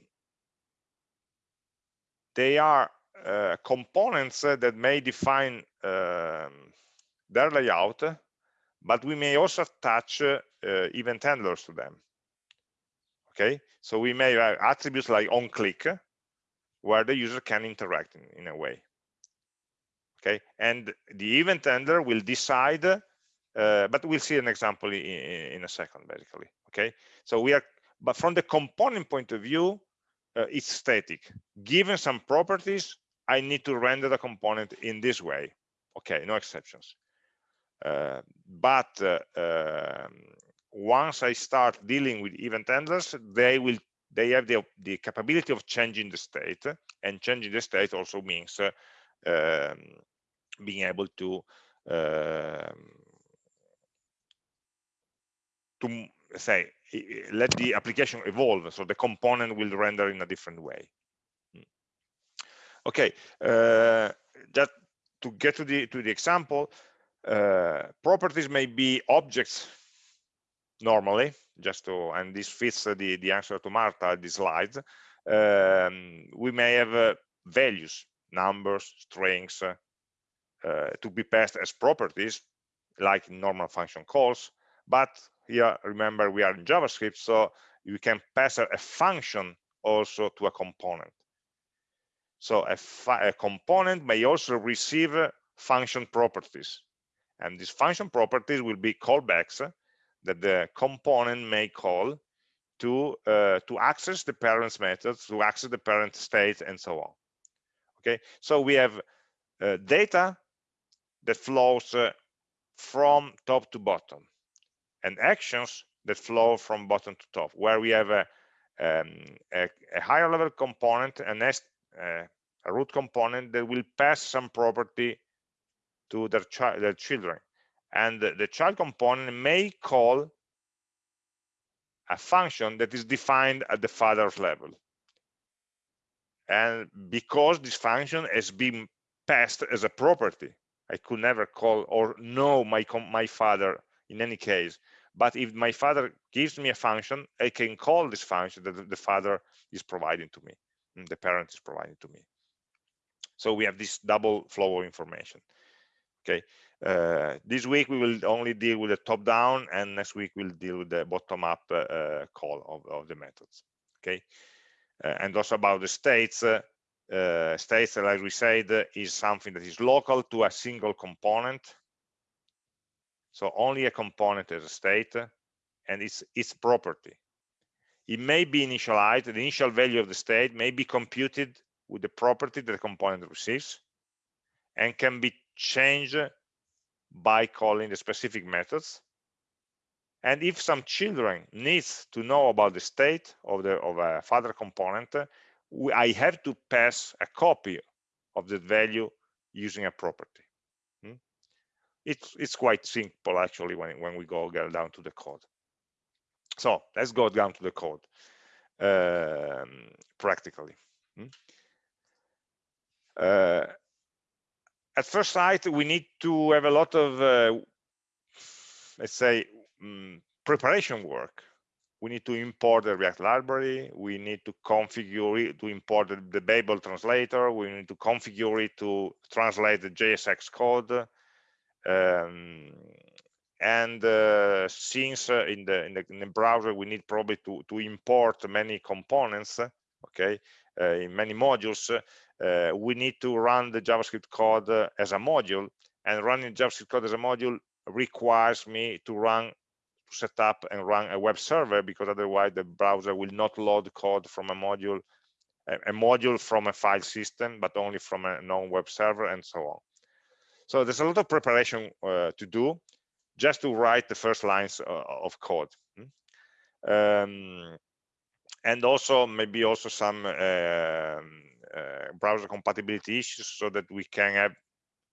they are uh, components that may define um, their layout, but we may also attach uh, event handlers to them. Okay, so we may have attributes like on click where the user can interact in, in a way. Okay? And the event handler will decide uh, but we'll see an example in, in, a second basically. Okay? So we are but from the component point of view uh, it's static. Given some properties i need to render the component in this way. Okay? No exceptions. Uh, but uh, um, once I start dealing with event handlers, they will they have the, the capability of changing the state and changing the state also means uh, um, being able to um, to say let the application evolve so the component will render in a different way hmm. okay uh, just to get to the to the example uh, properties may be objects normally just to and this fits the the answer to martha the slides um, we may have uh, values numbers strings uh, uh, to be passed as properties like normal function calls but here remember we are in javascript so you can pass a, function also to a component. So a, a, component may also receive function properties and these function properties will be callbacks that the component may call to uh, to access the parent's methods to access the parent state and so on. Okay? So we have uh, data that flows uh, from top to bottom and actions that flow from bottom to top where we have a, um, a, a higher level component and uh, a root component that will pass some property to their, child, their children and the, child component may call a function that is defined at the father's level. And because this function has been passed as a property i could never call or know my my father in any case. But if my father gives me a function i can call this function that the father is providing to me and the parent is providing to me. So we have this double flow of information okay uh, this week we will only deal with the top down and next week we'll deal with the bottom up uh, uh, call of, of, the methods okay? Uh, and also about the states uh, states like we said is something that is local to a single component. So only a component as a state and it's its property. It may be initialized the initial value of the state may be computed with the property that the component receives and can be changed by calling the specific methods and if some children needs to know about the state of the of a father component we, i have to pass a copy of that value using a property hmm? it's it's quite simple actually when when we go down to the code so let's go down to the code um, practically hmm? uh, at first sight, we need to have a lot of, uh, let's say, um, preparation work. We need to import the React library. We need to configure it to import the, Babel translator. We need to configure it to translate the JSX code. Um, and uh, since uh, in, the, in, the, in the browser we need probably to to import many components okay uh, in many modules we need to run the JavaScript code uh, as a module and running JavaScript code as a module requires me to run to set up and run a web server because otherwise the browser will not load code from a module a, module from a file system but only from a non-web server and so on so there's a lot of preparation uh, to do just to write the first lines uh, of code hmm? um, and also maybe also some uh, browser compatibility issues so that we can have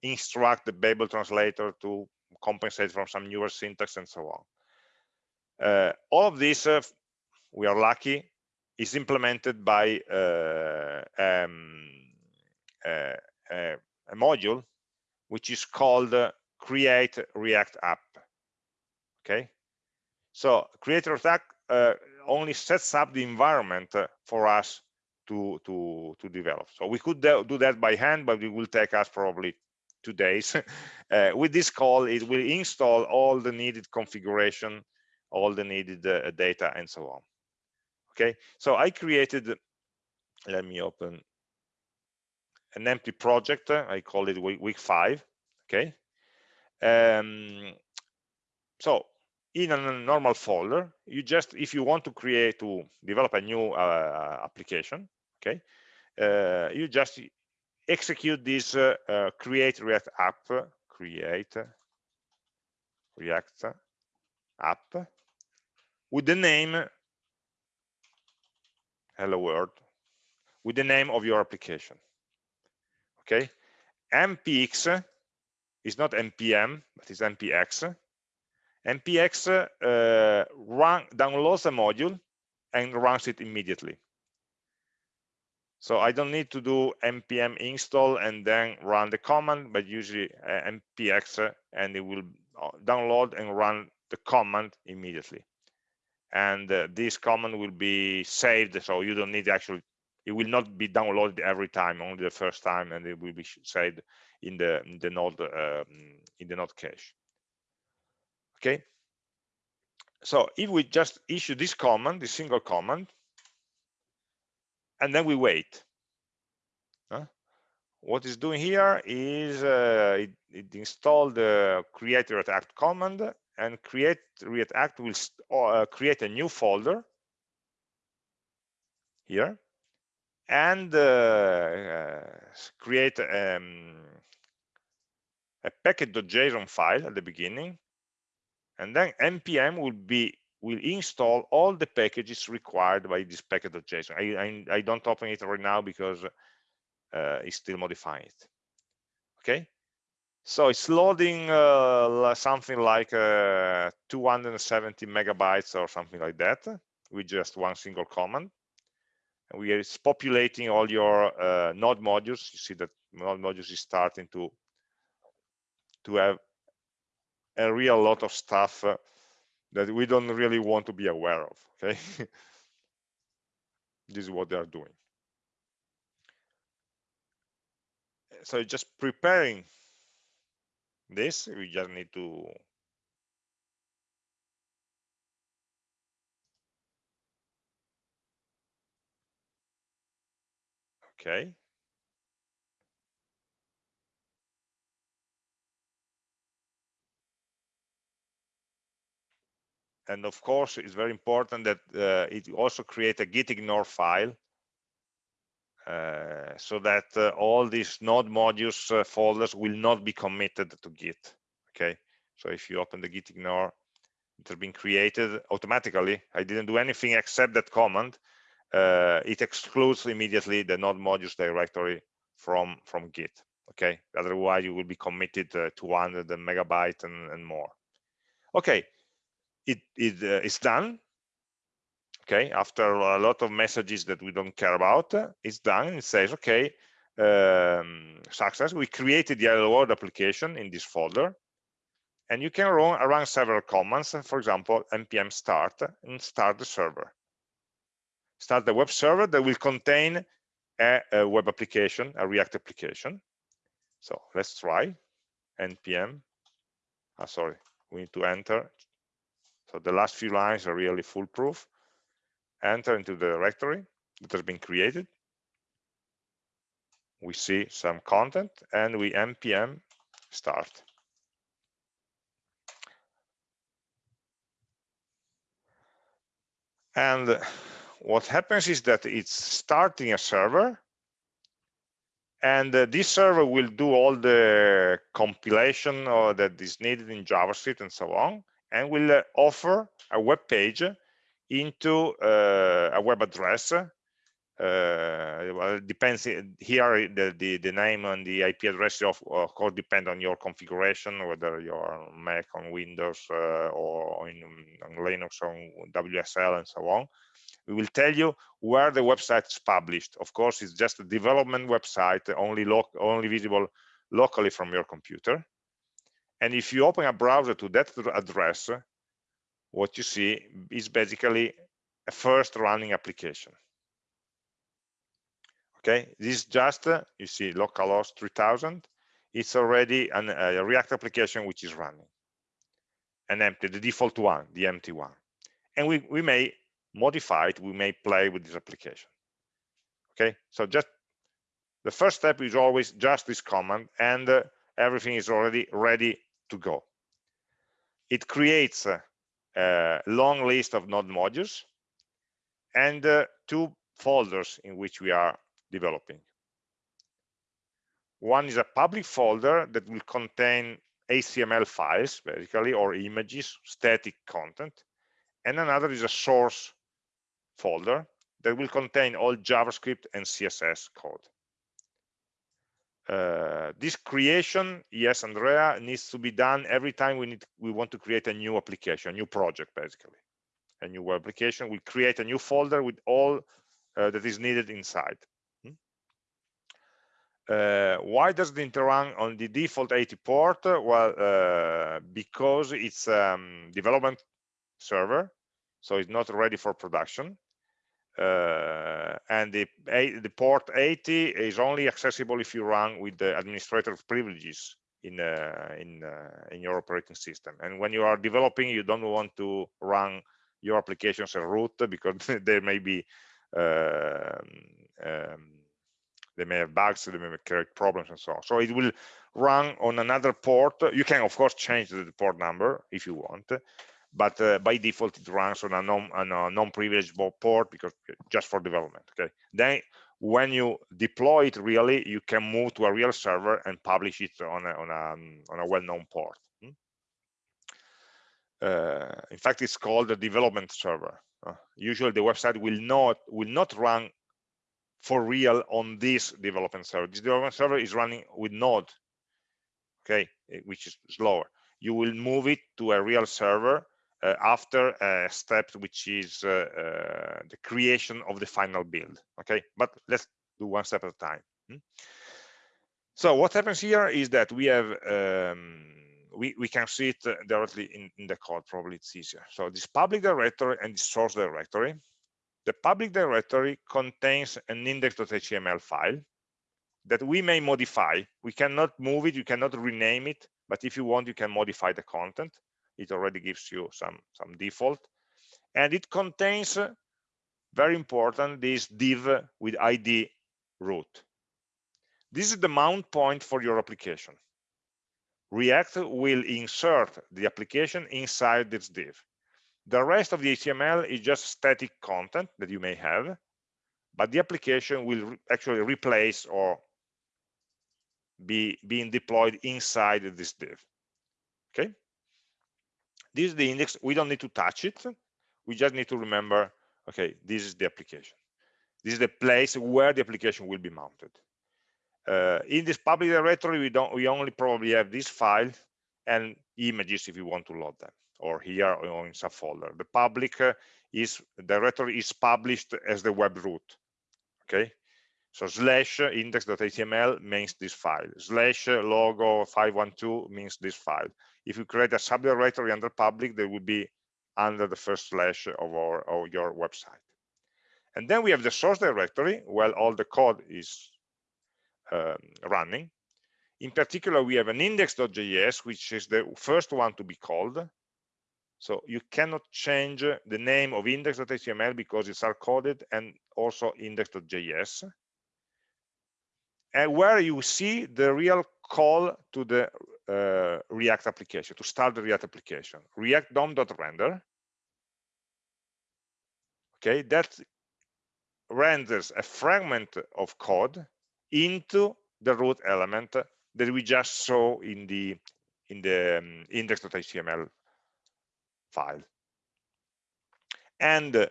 instruct the Babel translator to compensate from some newer syntax and so on. Uh, all of this, uh, we are lucky, is implemented by uh, um, uh, uh, a module which is called create react app okay so create react only sets up the environment for us to to to develop. So we could do that by hand but it will take us probably two days. Uh, with this call it will install all the needed configuration all the needed uh, data and so on. Okay? So i created let me open an empty project i call it week, week five. Okay? Um, so in a normal folder you just if you want to create to develop a new uh, application okay uh, you just execute this uh, uh, create react app create react app with the name hello world with the name of your application okay? npx is not npm but it's npx npx uh, run downloads a module and runs it immediately so I don't need to do npm install and then run the command, but usually uh, uh, and it will uh, download and run the command immediately. And uh, this command will be saved, so you don't need actually, it will not be downloaded every time, only the first time, and it will be saved in the in the node um, in the node cache. Okay. So if we just issue this command, this single command, and then we wait. Huh? What it's doing here is uh, it, it installed the create react command and create react will uh, create a new folder here and uh, uh create um, a package.json file at the beginning and then npm will be will install all the packages required by this package.json. I, I, I, don't open it right now because uh, it's still modifying it. Okay, so it's loading uh, something like uh, 270 megabytes or something like that with just one single command. And we are populating all your uh, node modules. You see that node modules is starting to to have a real lot of stuff uh, that we don't really want to be aware of okay? This is what they are doing. So just preparing this we just need to okay and of course it's very important that uh, it also create a git ignore file uh, so that uh, all these node modules uh, folders will not be committed to git okay? So if you open the git ignore it has been created automatically. I didn't do anything except that command uh, it excludes immediately the node modules directory from from git okay? Otherwise you will be committed uh, to 100 megabyte and, and more. Okay it, it uh, is done okay? After a lot of messages that we don't care about it's done. It says okay um, success. We created the hello world application in this folder. And you can run run several commands for example npm start and start the server. Start the web server that will contain a, a web application a react application. So let's try npm. Oh, sorry we need to enter so the last few lines are really foolproof. Enter into the directory that has been created. We see some content and we npm start. And what happens is that it's starting a server and uh, this server will do all the compilation or that is needed in JavaScript and so on and will uh, offer a web page into uh, a web address. Uh, well, it depends here the, the, the name and the ip address of, of course depend on your configuration whether you're mac on windows uh, or in, on linux on wsl and so on. We will tell you where the website is published. Of course it's just a development website only only visible locally from your computer and if you open a browser to that address, what you see is basically a first running application. Okay, this is just, uh, you see localhost 3000. It's already an, a React application which is running and empty, the default one, the empty one. And we, we may modify it, we may play with this application. Okay, so just the first step is always just this command and uh, everything is already ready to go. It creates a, a long list of node modules and uh, two folders in which we are developing. One is a public folder that will contain HTML files, basically, or images, static content. and another is a source folder that will contain all JavaScript and CSS code. Uh, this creation, yes, Andrea, needs to be done every time we need we want to create a new application, a new project, basically. A new application. We create a new folder with all uh, that is needed inside. Hmm? Uh, why does it run on the default 80 port? Well, uh, because it's um, development server, so it's not ready for production uh, and the, the port 80 is only accessible if you run with the administrator privileges in uh, in uh, in your operating system. And when you are developing you don't want to run your applications as root because there may be um, um, they may have bugs they may create problems and so on. So it will run on another port. You can of course change the port number if you want but uh, by default it runs on a non on a non-privileged port because just for development okay? Then when you deploy it really you can move to a real server and publish it on a on a, on a well-known port hmm? uh, in fact it's called a development server. Uh, usually the website will not will not run for real on this development server. This development server is running with node okay? Which is slower. You will move it to a real server uh, after a step which is uh, uh, the creation of the final build okay? But let's do one step at a time hmm? so what happens here is that we have um, we, we can see it directly in, in the code. Probably it's easier. So this public directory and this source directory. The public directory contains an index.html file that we may modify. We cannot move it. You cannot rename it. But if you want you can modify the content it already gives you some some default. And it contains uh, very important this div with id root. This is the mount point for your application. React will insert the application inside this div. The rest of the html is just static content that you may have but the application will actually replace or be being deployed inside this div. Okay this is the index. We don't need to touch it. We just need to remember okay this is the application. This is the place where the application will be mounted. Uh, in this public directory we don't we only probably have this file and images if you want to load them or here or in subfolder the public uh, is directory is published as the web root okay? So slash index.html means this file. Slash logo 512 means this file if you create a subdirectory under public, they will be under the first slash of, our, of your website. And then we have the source directory, where all the code is um, running. In particular, we have an index.js, which is the first one to be called. So you cannot change the name of index.html because it's hard-coded and also index.js. And where you see the real call to the uh, React application, to start the React application. React DOM.render. Okay, that renders a fragment of code into the root element that we just saw in the in the um, index.html file. And uh,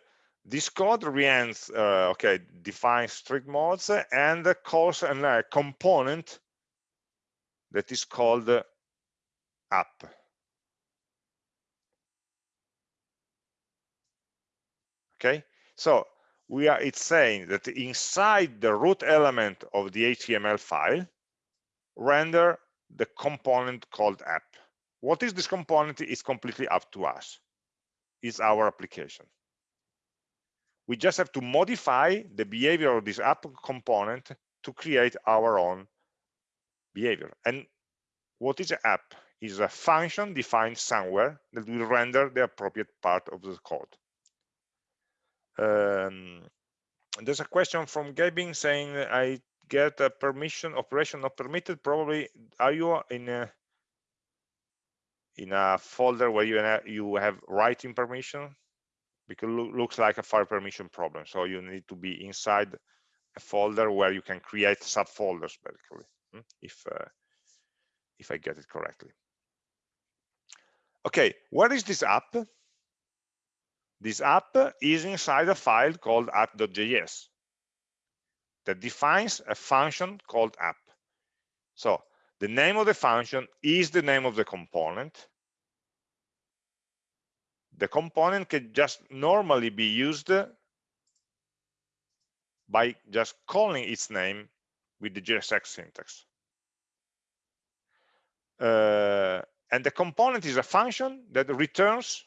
this code reends, uh, okay, defines strict modes and calls a uh, component that is called app. Okay, so we are it's saying that inside the root element of the HTML file, render the component called app. What is this component is completely up to us. It's our application. We just have to modify the behavior of this app component to create our own behavior. And what is an app? Is a function defined somewhere that will render the appropriate part of the code. Um, there's a question from Gabin saying I get a permission operation not permitted. Probably are you in a in a folder where you have, you have writing permission? Because it looks like a file permission problem. So you need to be inside a folder where you can create subfolders basically. Hmm, if uh, if I get it correctly. Okay, what is this app? this app is inside a file called app.js that defines a function called app. So the name of the function is the name of the component. The component can just normally be used by just calling its name with the JSX syntax. Uh, and the component is a function that returns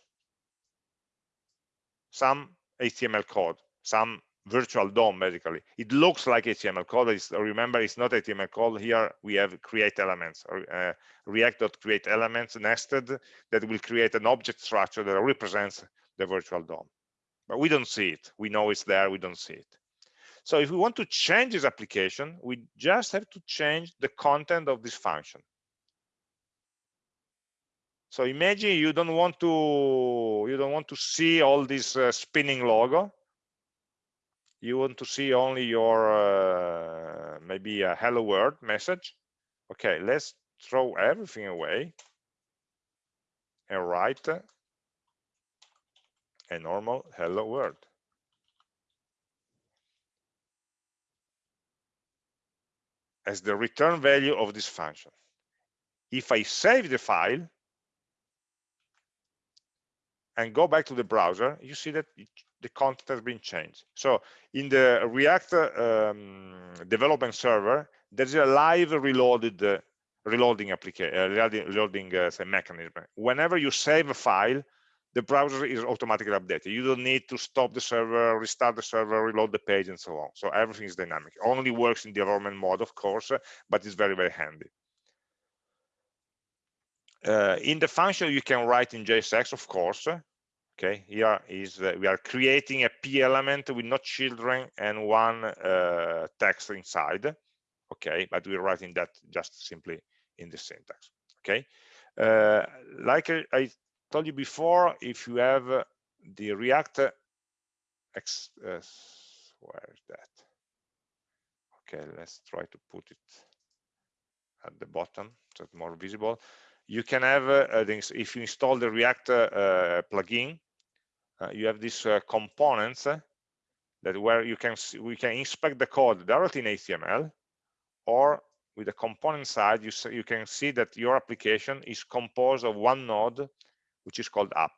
some HTML code, some virtual DOM basically. It looks like HTML code. It's, remember, it's not HTML code. Here we have create elements, uh, react.create elements nested that will create an object structure that represents the virtual DOM. But we don't see it. We know it's there. We don't see it. So if we want to change this application, we just have to change the content of this function. So imagine you don't want to you don't want to see all this uh, spinning logo. You want to see only your uh, maybe a hello world message. Okay, let's throw everything away and write a normal hello world. as the return value of this function. If I save the file, and go back to the browser, you see that it, the content has been changed. So in the React um, development server, there's a live reloaded uh, reloading application, uh, reloading uh, mechanism. Whenever you save a file, the browser is automatically updated. You don't need to stop the server, restart the server, reload the page, and so on. So everything is dynamic. Only works in development mode, of course, but it's very, very handy. Uh, in the function, you can write in JSX, of course. Okay, here is uh, we are creating a p element with no children and one uh, text inside. Okay, but we're writing that just simply in the syntax. Okay, uh, like I, told you before, if you have the React, X, uh, where is that? Okay, let's try to put it at the bottom so it's more visible you can have uh, if you install the react uh, plugin uh, you have these uh, components uh, that where you can see, we can inspect the code directly in html or with the component side you you can see that your application is composed of one node which is called app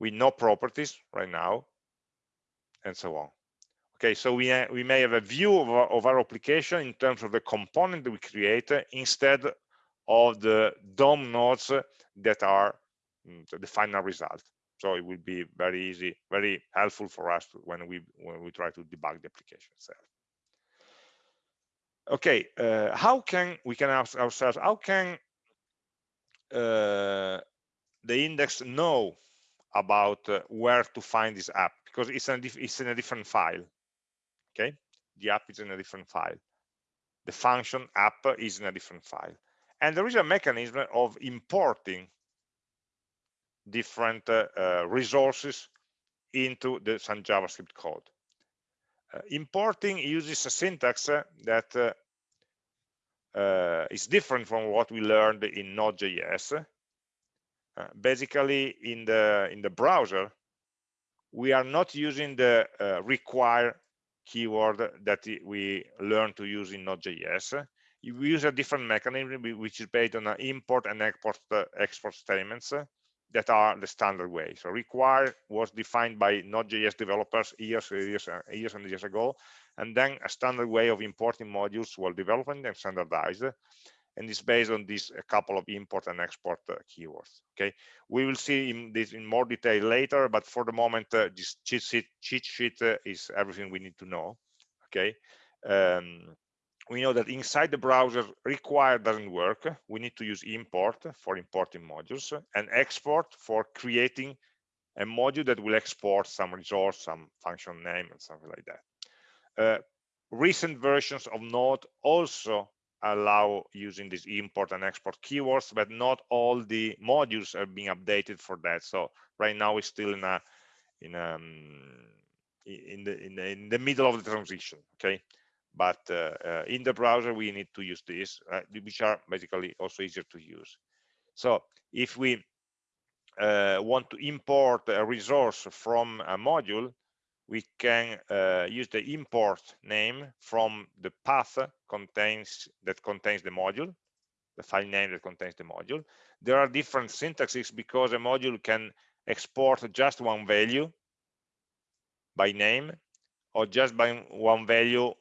with no properties right now and so on. Okay so we we may have a view of our, of our application in terms of the component that we create instead of the DOM nodes that are mm, the final result. So it will be very easy, very helpful for us when we when we try to debug the application itself. Okay, uh, how can we can ask ourselves how can uh, the index know about uh, where to find this app because it's in, it's in a different file. Okay, the app is in a different file. The function app is in a different file and there is a mechanism of importing different uh, uh, resources into the some javascript code. Uh, importing uses a syntax uh, that uh, uh, is different from what we learned in node.js basically in the in the browser we are not using the require keyword that we learned to use in node.js you use a different mechanism which is based on import and export uh, export statements uh, that are the standard way. So require was defined by Node.js developers years, years, uh, years and years ago, and then a standard way of importing modules was developed and standardized, and it's based on this a couple of import and export uh, keywords. Okay, we will see in this in more detail later, but for the moment, uh, this cheat sheet, cheat sheet uh, is everything we need to know. Okay. Um, we know that inside the browser require doesn't work. We need to use import for importing modules and export for creating a module that will export some resource some function name and something like that. Uh, recent versions of node also allow using these import and export keywords but not all the modules are being updated for that. So right now we're still in a in um in the in the, in the middle of the transition okay but uh, uh, in the browser we need to use this uh, which are basically also easier to use so if we uh, want to import a resource from a module, we can uh, use the import name from the path contains that contains the module, the file name that contains the module. There are different syntaxes because a module can export just one value by name or just by one value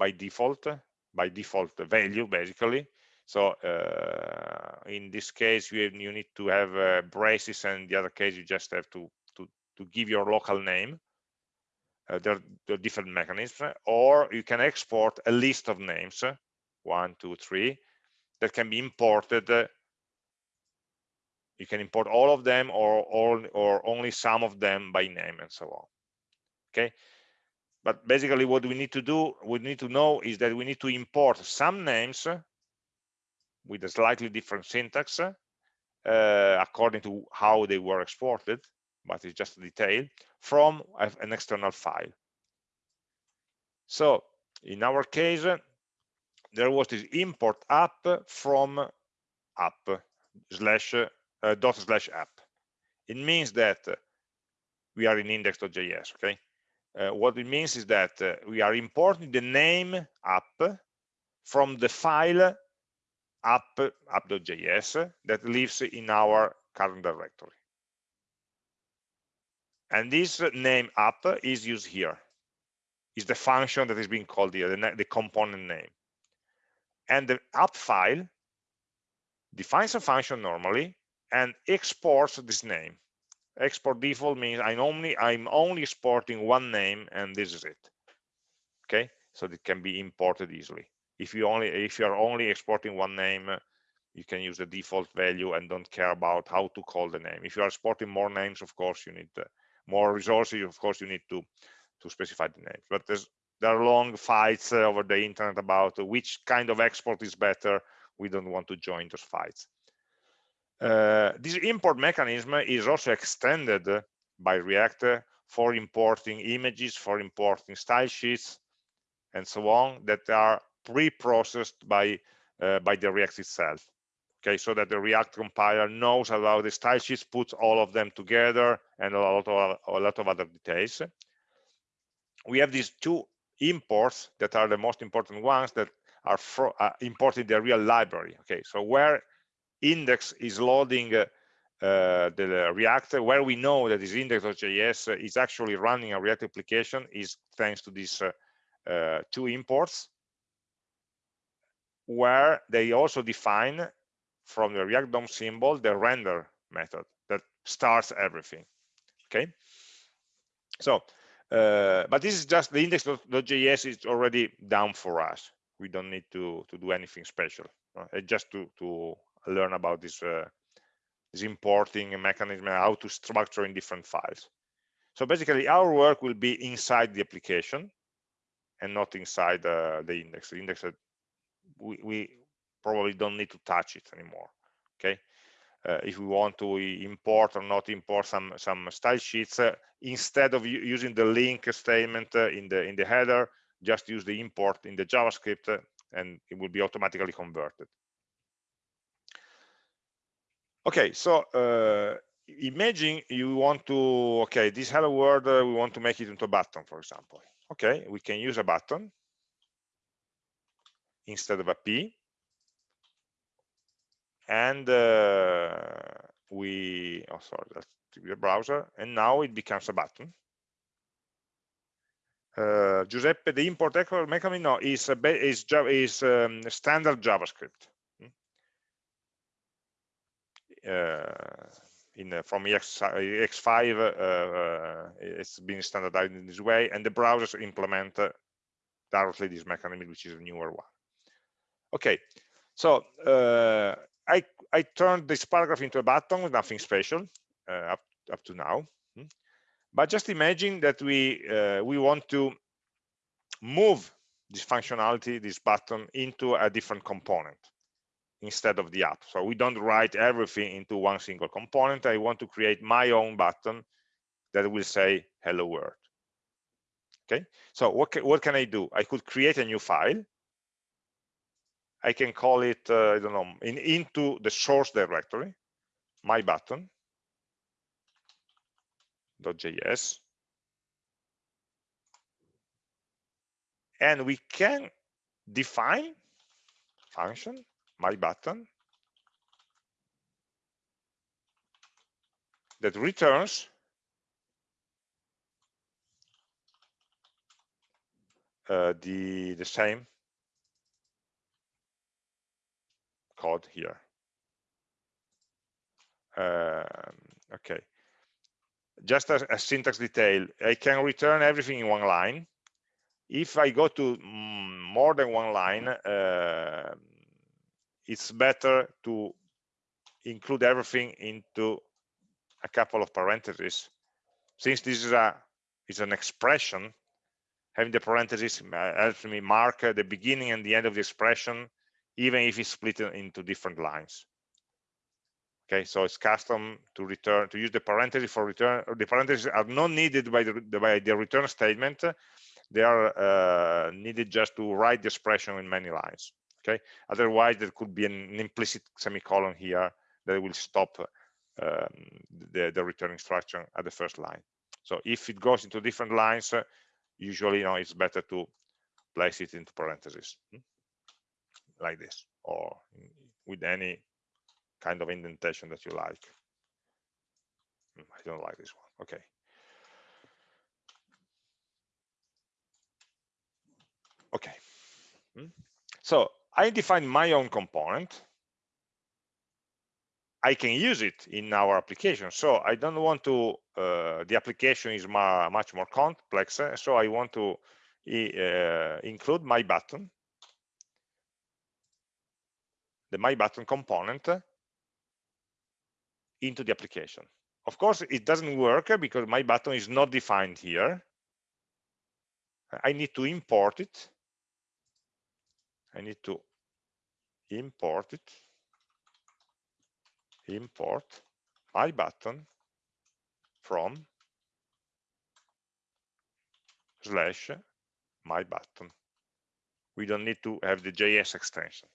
by default, by default value basically. So uh, in this case, you, have, you need to have uh, braces, and the other case, you just have to to to give your local name. Uh, there, there, are different mechanisms, or you can export a list of names, one, two, three, that can be imported. you can import all of them, or all, or only some of them by name, and so on. Okay, but basically, what we need to do, we need to know is that we need to import some names with a slightly different syntax uh, according to how they were exported, but it's just a detail, from an external file. So in our case, there was this import app from app slash uh, dot slash app. It means that we are in index.js, okay? Uh, what it means is that uh, we are importing the name app from the file app app.js that lives in our current directory. And this name app is used here. Is the function that is being called here, the, the component name. And the app file defines a function normally and exports this name. Export default means I'm only I'm only exporting one name and this is it. Okay, so it can be imported easily. If you only if you are only exporting one name you can use the default value and don't care about how to call the name. If you are exporting more names of course you need more resources of course you need to to specify the names. But there are long fights uh, over the internet about which kind of export is better. We don't want to join those fights uh, this import mechanism is also extended by react for importing images for importing style sheets and so on that are pre-processed by uh, by the React itself. Okay, so that the React compiler knows how the style sheets puts all of them together and a lot of a lot of other details. We have these two imports that are the most important ones that are for, uh, imported the real library. Okay, so where index is loading uh, the React, where we know that this index.js is actually running a React application is thanks to these uh, uh, two imports where they also define from the React DOM symbol the render method that starts everything. Okay. So, uh, but this is just the index.js is already down for us. We don't need to to do anything special. Uh, just to to learn about this uh, this importing mechanism and how to structure in different files. So basically, our work will be inside the application and not inside uh, the index. The index we, we probably don't need to touch it anymore okay uh, if we want to import or not import some some style sheets uh, instead of using the link statement uh, in the in the header just use the import in the javascript uh, and it will be automatically converted okay so uh, imagine you want to okay this hello world uh, we want to make it into a button for example okay we can use a button instead of a P. And uh, we, oh, sorry, that's the browser. And now it becomes a button. Uh, Giuseppe, the import export mechanism no, is, a, is, is um, standard JavaScript. Uh, in uh, from EX, EX5, uh, uh, it's been standardized in this way, and the browsers implement directly this mechanism, which is a newer one. Okay, so I I turned this paragraph into a button with nothing special up up to now. Hmm. But just imagine that we uh, we want to move this functionality, this button, into a different component instead of the app. So we don't write everything into one single component. I want to create my own button that will say hello world. Okay, so what, what can I do? I could create a new file I can call it, uh, I don't know, in, into the source directory, my button. .js and we can define function my button that returns uh, the the same code here. Um, okay. Just as a syntax detail. I can return everything in one line. If i go to mm, more than one line uh, it's better to include everything into a couple of parentheses. Since this is a is an expression having the parentheses uh, helps me mark the beginning and the end of the expression even if it's split into different lines. Okay so it's custom to return to use the parentheses for return the parentheses are not needed by the by the return statement. They are uh, needed just to write the expression in many lines okay otherwise there could be an implicit semicolon here that will stop um, the, the return instruction at the first line so if it goes into different lines uh, usually you know it's better to place it into parentheses hmm? like this or with any kind of indentation that you like hmm, i don't like this one okay okay hmm? so i define my own component I can use it in our application. So I don't want to, uh, the application is much more complex. Uh, so I want to uh, include my button, the my button component into the application. Of course, it doesn't work because my button is not defined here. I need to import it. I need to import it import my button from slash my button. We don't need to have the JS extension.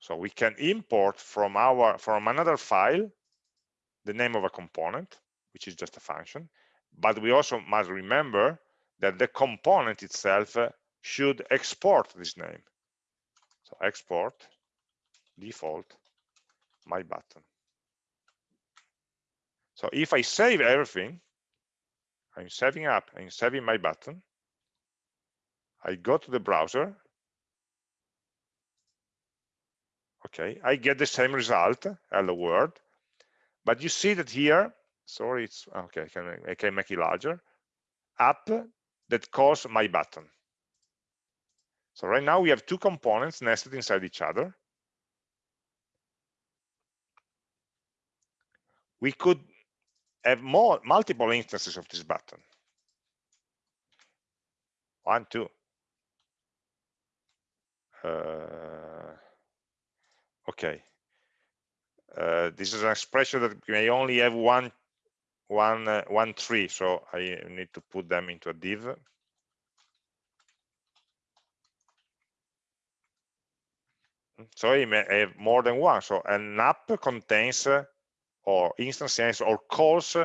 So we can import from our from another file the name of a component, which is just a function, but we also must remember that the component itself uh, should export this name. So export default my button. So if i save everything i'm saving app i'm saving my button. I go to the browser. Okay i get the same result hello world. But you see that here sorry it's okay i can, I can make it larger. App that calls my button so right now we have two components nested inside each other. We could have more multiple instances of this button. One, two. Uh, okay. Uh, this is an expression that we may only have one, one, uh, one tree, so I need to put them into a div. so may have more than one so an app contains uh, or instances or calls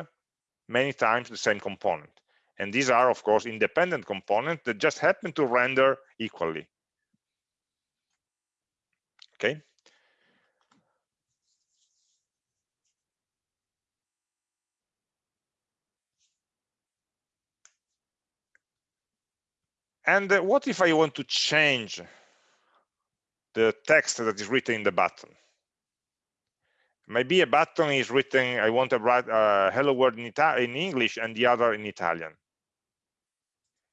many times the same component. And these are of course independent components that just happen to render equally. Okay and uh, what if i want to change the text that is written in the button. Maybe a button is written, I want to write a hello world in, in English and the other in Italian.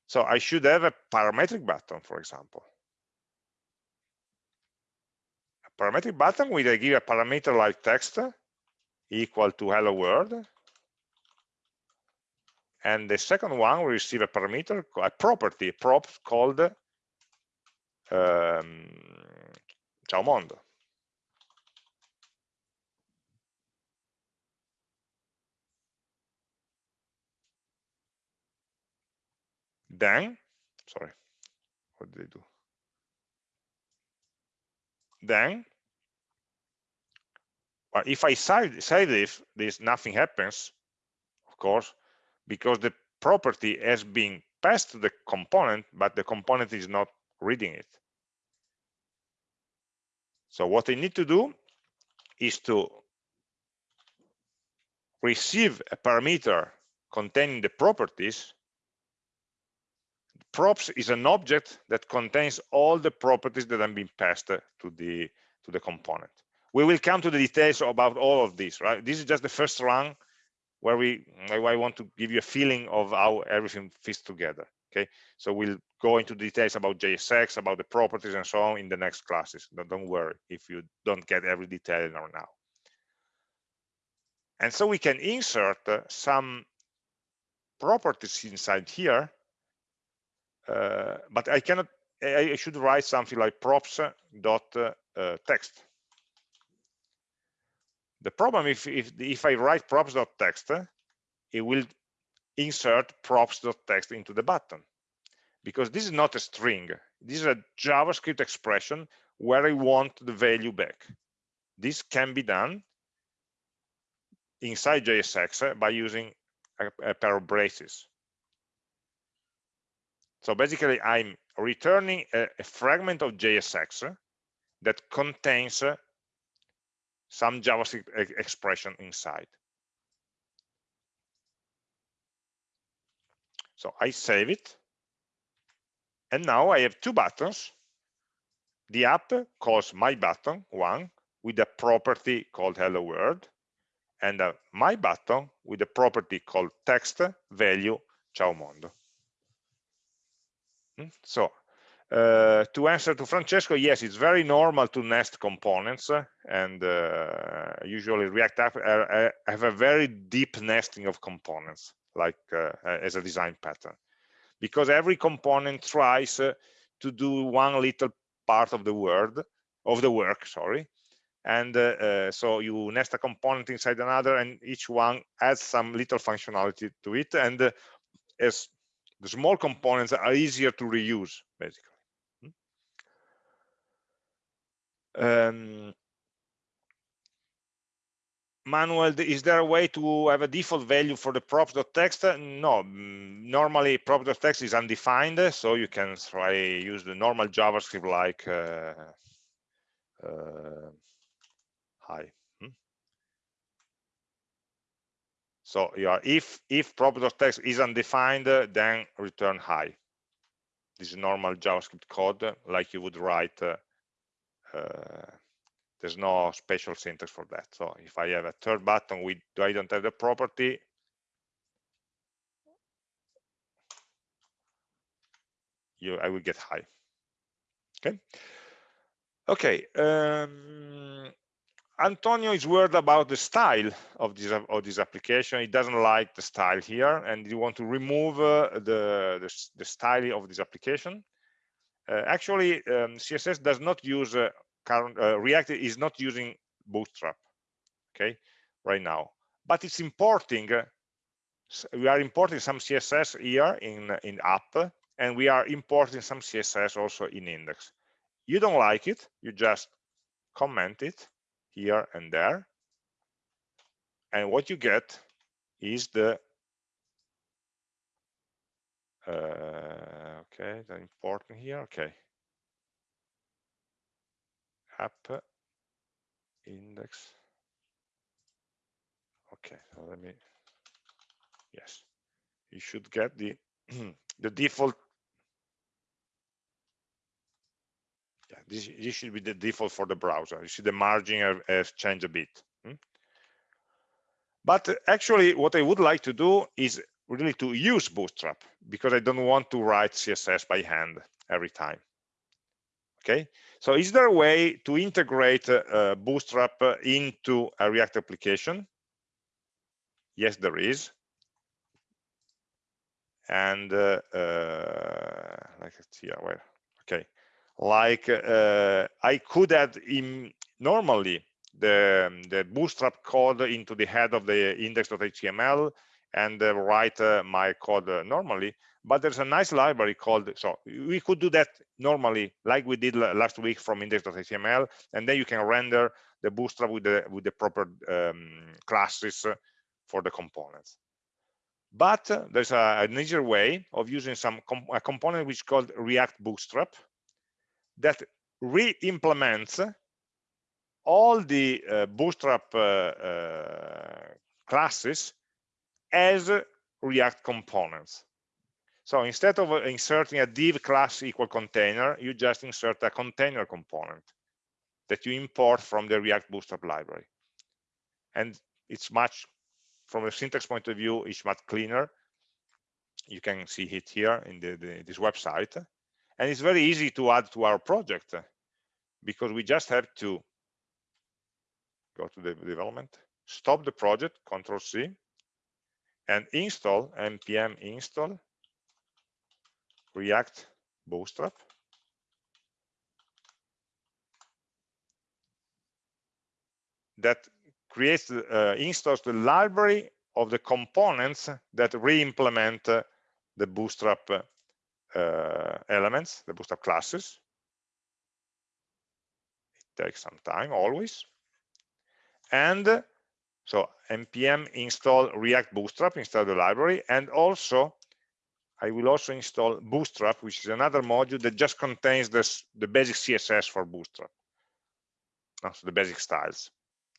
So I should have a parametric button, for example. A parametric button where I give a parameter like text equal to hello world. And the second one will receive a parameter, a property, a prop called ehm, ciao mondo. Then, sorry, what did I do? But if I save this, this, nothing happens, of course, because the property has been passed to the component, but the component is not reading it. So what I need to do is to receive a parameter containing the properties. Props is an object that contains all the properties that have been passed to the to the component. We will come to the details about all of this right? This is just the first run where we i want to give you a feeling of how everything fits together okay? So we'll go into details about jsx about the properties and so on in the next classes. Don't, don't worry if you don't get every detail now. And so we can insert uh, some properties inside here uh, but I cannot I should write something like props dot uh, text the problem if if if I write props dot text it will insert props dot text into the button. Because this is not a string. This is a javascript expression where I want the value back. This can be done inside JSX by using a, a pair of braces. So basically, I'm returning a, a fragment of JSX that contains some JavaScript expression inside. So I save it. And now I have two buttons. The app calls my button, one, with a property called hello world, and uh, my button with a property called text value ciao mondo. Hmm? So uh, to answer to Francesco, yes, it's very normal to nest components, and uh, usually React app uh, have a very deep nesting of components, like uh, as a design pattern, because every component tries uh, to do one little part of the word of the work, sorry, and uh, so you nest a component inside another, and each one adds some little functionality to it, and as the small components are easier to reuse basically um, Manuel, is there a way to have a default value for the props.text? No, mm, normally props.text is undefined, so you can try use the normal JavaScript like uh, uh, hi. So yeah, if if prop.text is undefined, then return hi. This is normal JavaScript code, like you would write. Uh, uh, there's no special syntax for that. So if I have a third button with I don't have the property, you I will get hi. Okay. Okay. Um, Antonio is worried about the style of this of this application. He doesn't like the style here, and he want to remove uh, the, the, the style of this application. Uh, actually, um, CSS does not use uh, current uh, React is not using Bootstrap. Okay, right now, but it's importing. Uh, we are importing some CSS here in in app, and we are importing some CSS also in index. You don't like it, you just comment it here and there. And what you get is the uh, okay, the important here. Okay, app index. Okay, so let me. Yes, you should get the the default yeah, this, this should be the default for the browser. You see the margin has changed a bit. Hmm? But actually, what I would like to do is really to use Bootstrap because I don't want to write CSS by hand every time. Okay, so is there a way to integrate uh, Bootstrap into a React application? Yes, there is. And uh, uh, like it's here, where? Okay, like uh, I could add in normally the, the bootstrap code into the head of the index.html and uh, write uh, my code uh, normally. But there's a nice library called so we could do that normally like we did last week from index.html and then you can render the bootstrap with the with the proper um, classes for the components. But there's a, an easier way of using some com a component which is called react bootstrap that re-implements all the uh, bootstrap uh, uh classes as react components so instead of inserting a div class equal container, you just insert a container component that you import from the React Bootstrap library. And it's much, from a syntax point of view, it's much cleaner. You can see it here in the, the, this website. And it's very easy to add to our project because we just have to go to the development, stop the project, Control C, and install npm install React Bootstrap. That creates, uh, installs the library of the components that re-implement uh, the Bootstrap uh, elements, the Bootstrap classes. It takes some time, always. And so npm install React Bootstrap, install the library, and also I will also install Bootstrap, which is another module that just contains this, the basic CSS for Bootstrap. so the basic styles.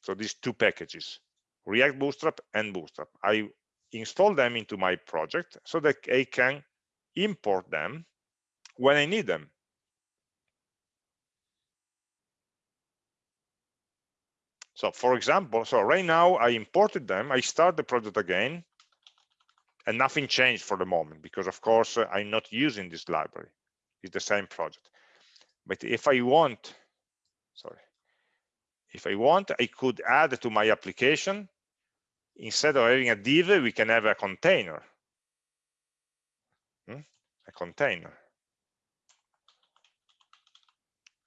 So these two packages, React Bootstrap and Bootstrap. I install them into my project so that I can import them when I need them. So for example, so right now I imported them, I start the project again, and nothing changed for the moment because of course uh, I'm not using this library. It's the same project. But if I want sorry if I want I could add to my application. Instead of having a div we can have a container. Hmm? a container uh,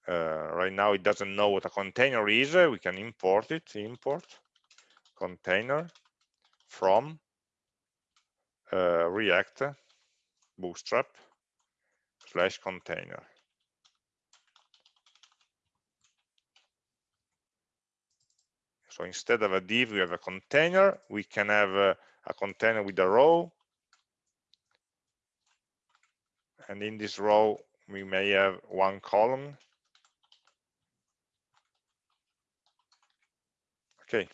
right now it doesn't know what a container is. We can import it import container from uh, react bootstrap slash container. So instead of a div we have a container. We can have a, a container with a row. And in this row we may have one column okay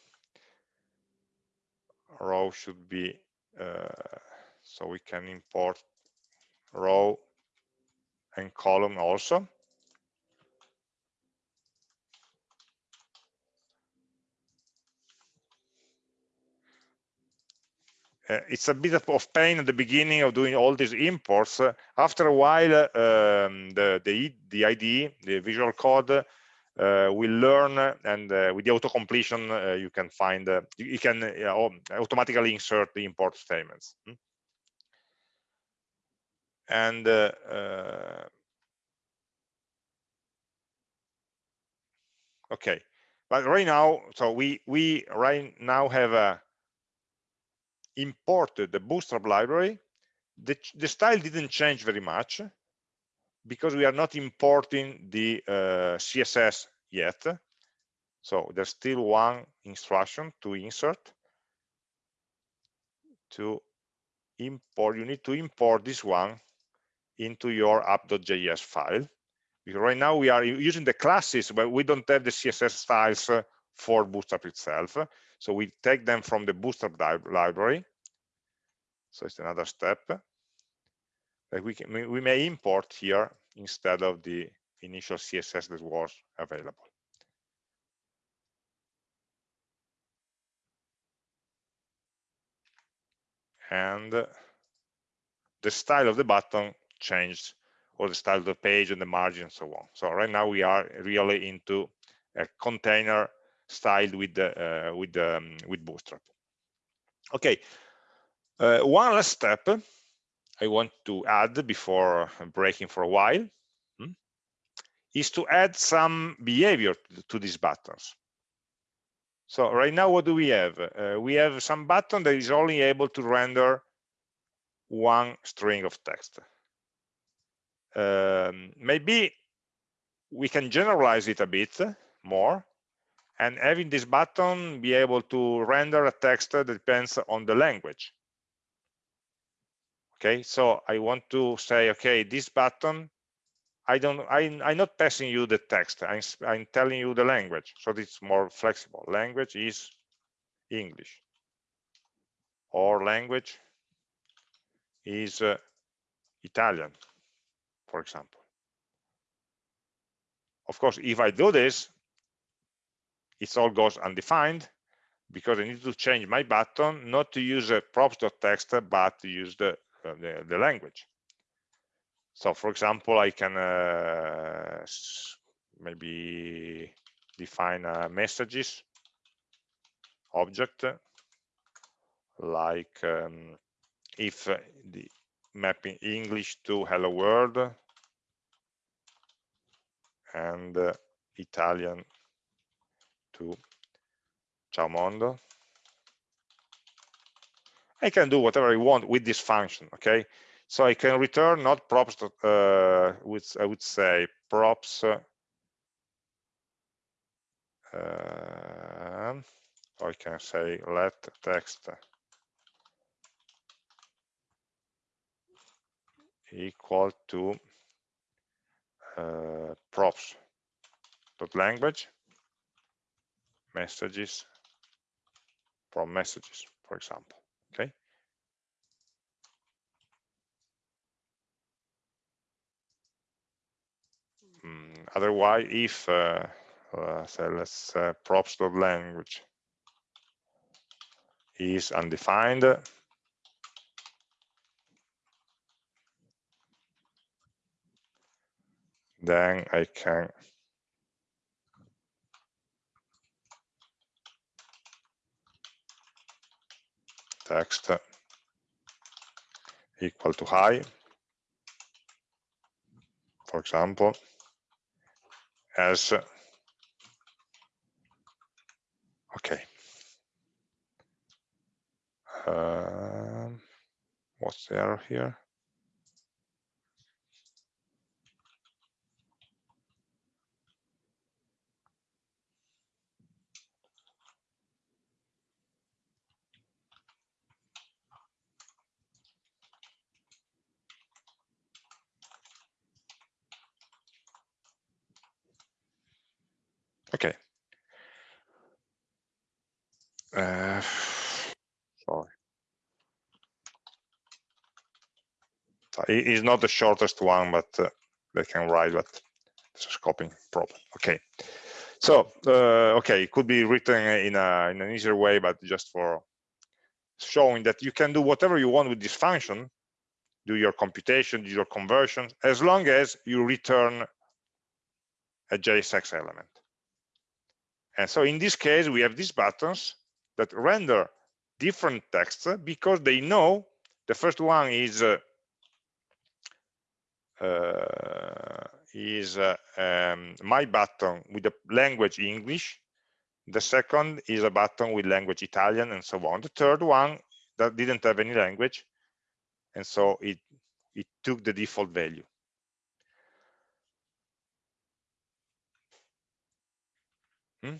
row should be uh, so we can import row and column also Uh, it's a bit of pain at the beginning of doing all these imports. Uh, after a while, um, the, the, the IDE, the Visual Code, uh, will learn and uh, with the auto completion, uh, you can find, you, can automatically insert the import statements. Hmm? and uh, uh, okay but right now so we we right now have uh, imported the bootstrap library the, the style didn't change very much because we are not importing the uh, css yet so there's still one instruction to insert to import you need to import this one into your app.js file. Because right now we are using the classes, but we don't have the CSS styles for Bootstrap itself. So we take them from the Bootstrap library. So it's another step that we can we may import here instead of the initial CSS that was available. And the style of the button changed or the style of the page and the margin and so on. So right now we are really into a container styled with the, uh, with um, with Bootstrap. Okay, uh, one last step I want to add before breaking for a while hmm, is to add some behavior to, these buttons. So right now, what do we have? Uh, we have some button that is only able to render one string of text. Um, maybe we can generalize it a bit more and having this button be able to render a text that depends on the language. Okay, so I want to say, okay, this button, I don't, I, I'm not passing you the text, I'm, I'm telling you the language, so it's more flexible. Language is English, or language is uh, Italian, for example. Of course, if I do this, it all goes undefined because I need to change my button not to use a props.text but to use the, the, the language. So for example, I can uh, maybe define a messages object like um, if the mapping English to hello world and uh, Italian to ciao mondo I can do whatever I want with this function okay so I can return not props uh, with I would say props uh, I can say let text equal to uh, props dot language messages from messages, for example. Mm, otherwise, if uh, uh, so let's uh, props.language is undefined, then I can text equal to hi, for example, as okay. Um, what's the error here? Okay. Uh, sorry. It is not the shortest one, but uh, they can write, but it's a scoping problem. Okay. So, uh, okay, it could be written in, a, in an easier way, but just for showing that you can do whatever you want with this function, do your computation, do your conversion, as long as you return a JSX element. And so in this case, we have these buttons that render different texts because they know the first one is uh, uh, is uh, um, my button with the language English. The second is a button with language Italian and so on. The third one that didn't have any language. And so it, it took the default value.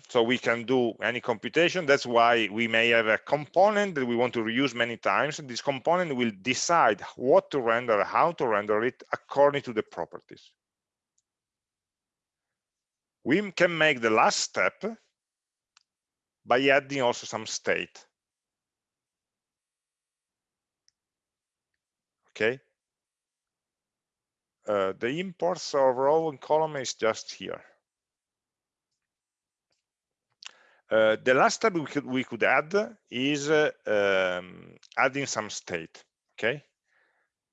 So we can do any computation. That's why we may have a component that we want to reuse many times. This component will decide what to render, how to render it according to the properties. We can make the last step by adding also some state. Okay. Uh, the imports of row and column is just here. Uh, the last step we could, we could add is uh, um, adding some state, okay?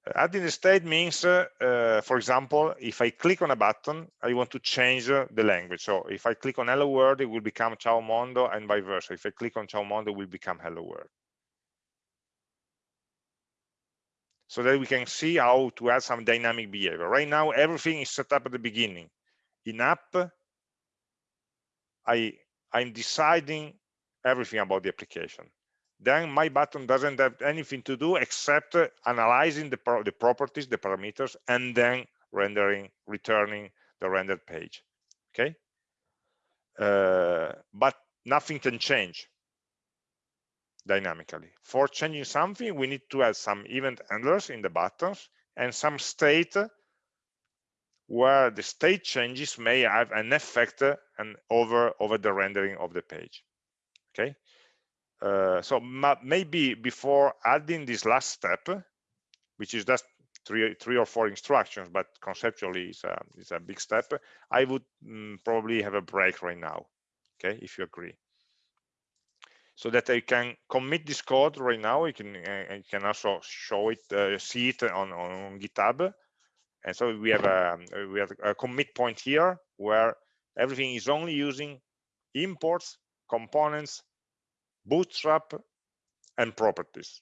Uh, adding the state means, uh, uh, for example, if I click on a button, I want to change the language. So if I click on Hello World, it will become Ciao Mondo and vice versa. If I click on Ciao Mondo, it will become Hello World. So that we can see how to add some dynamic behavior. Right now, everything is set up at the beginning. In app, I I'm deciding everything about the application. Then my button doesn't have anything to do except analyzing the, pro the properties the parameters and then rendering returning the rendered page. Okay? Uh, but nothing can change dynamically. For changing something we need to add some event handlers in the buttons and some state where the state changes may have an effect and over over the rendering of the page okay uh, so maybe before adding this last step which is just three three or four instructions but conceptually it's a, it's a big step i would mm, probably have a break right now okay if you agree so that I can commit this code right now. You can uh, you can also show it, uh, see it on, on GitHub, and so we have a we have a commit point here where everything is only using imports, components, bootstrap, and properties.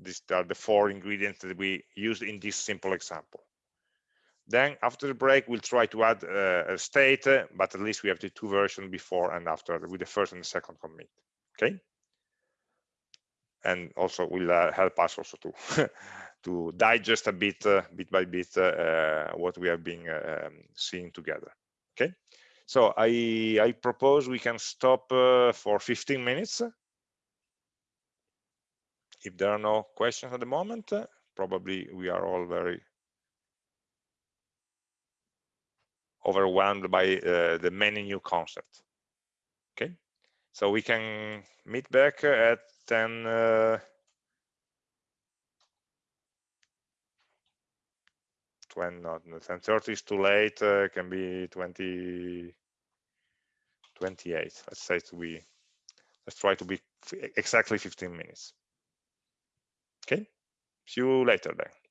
These are the four ingredients that we used in this simple example. Then after the break, we'll try to add uh, a state, but at least we have the two versions before and after with the first and the second commit. Okay. And also will uh, help us also to to digest a bit, uh, bit by bit, uh, uh, what we have been um, seeing together. Okay. So I, I propose we can stop for 15 minutes. If there are no questions at the moment, probably we are all very overwhelmed by uh, the many new concepts. Okay, so we can meet back at 10. Uh, 20, not 10.30 is too late, uh, can be 20, 28 let's say to be let's try to be exactly 15 minutes. Okay? See you later then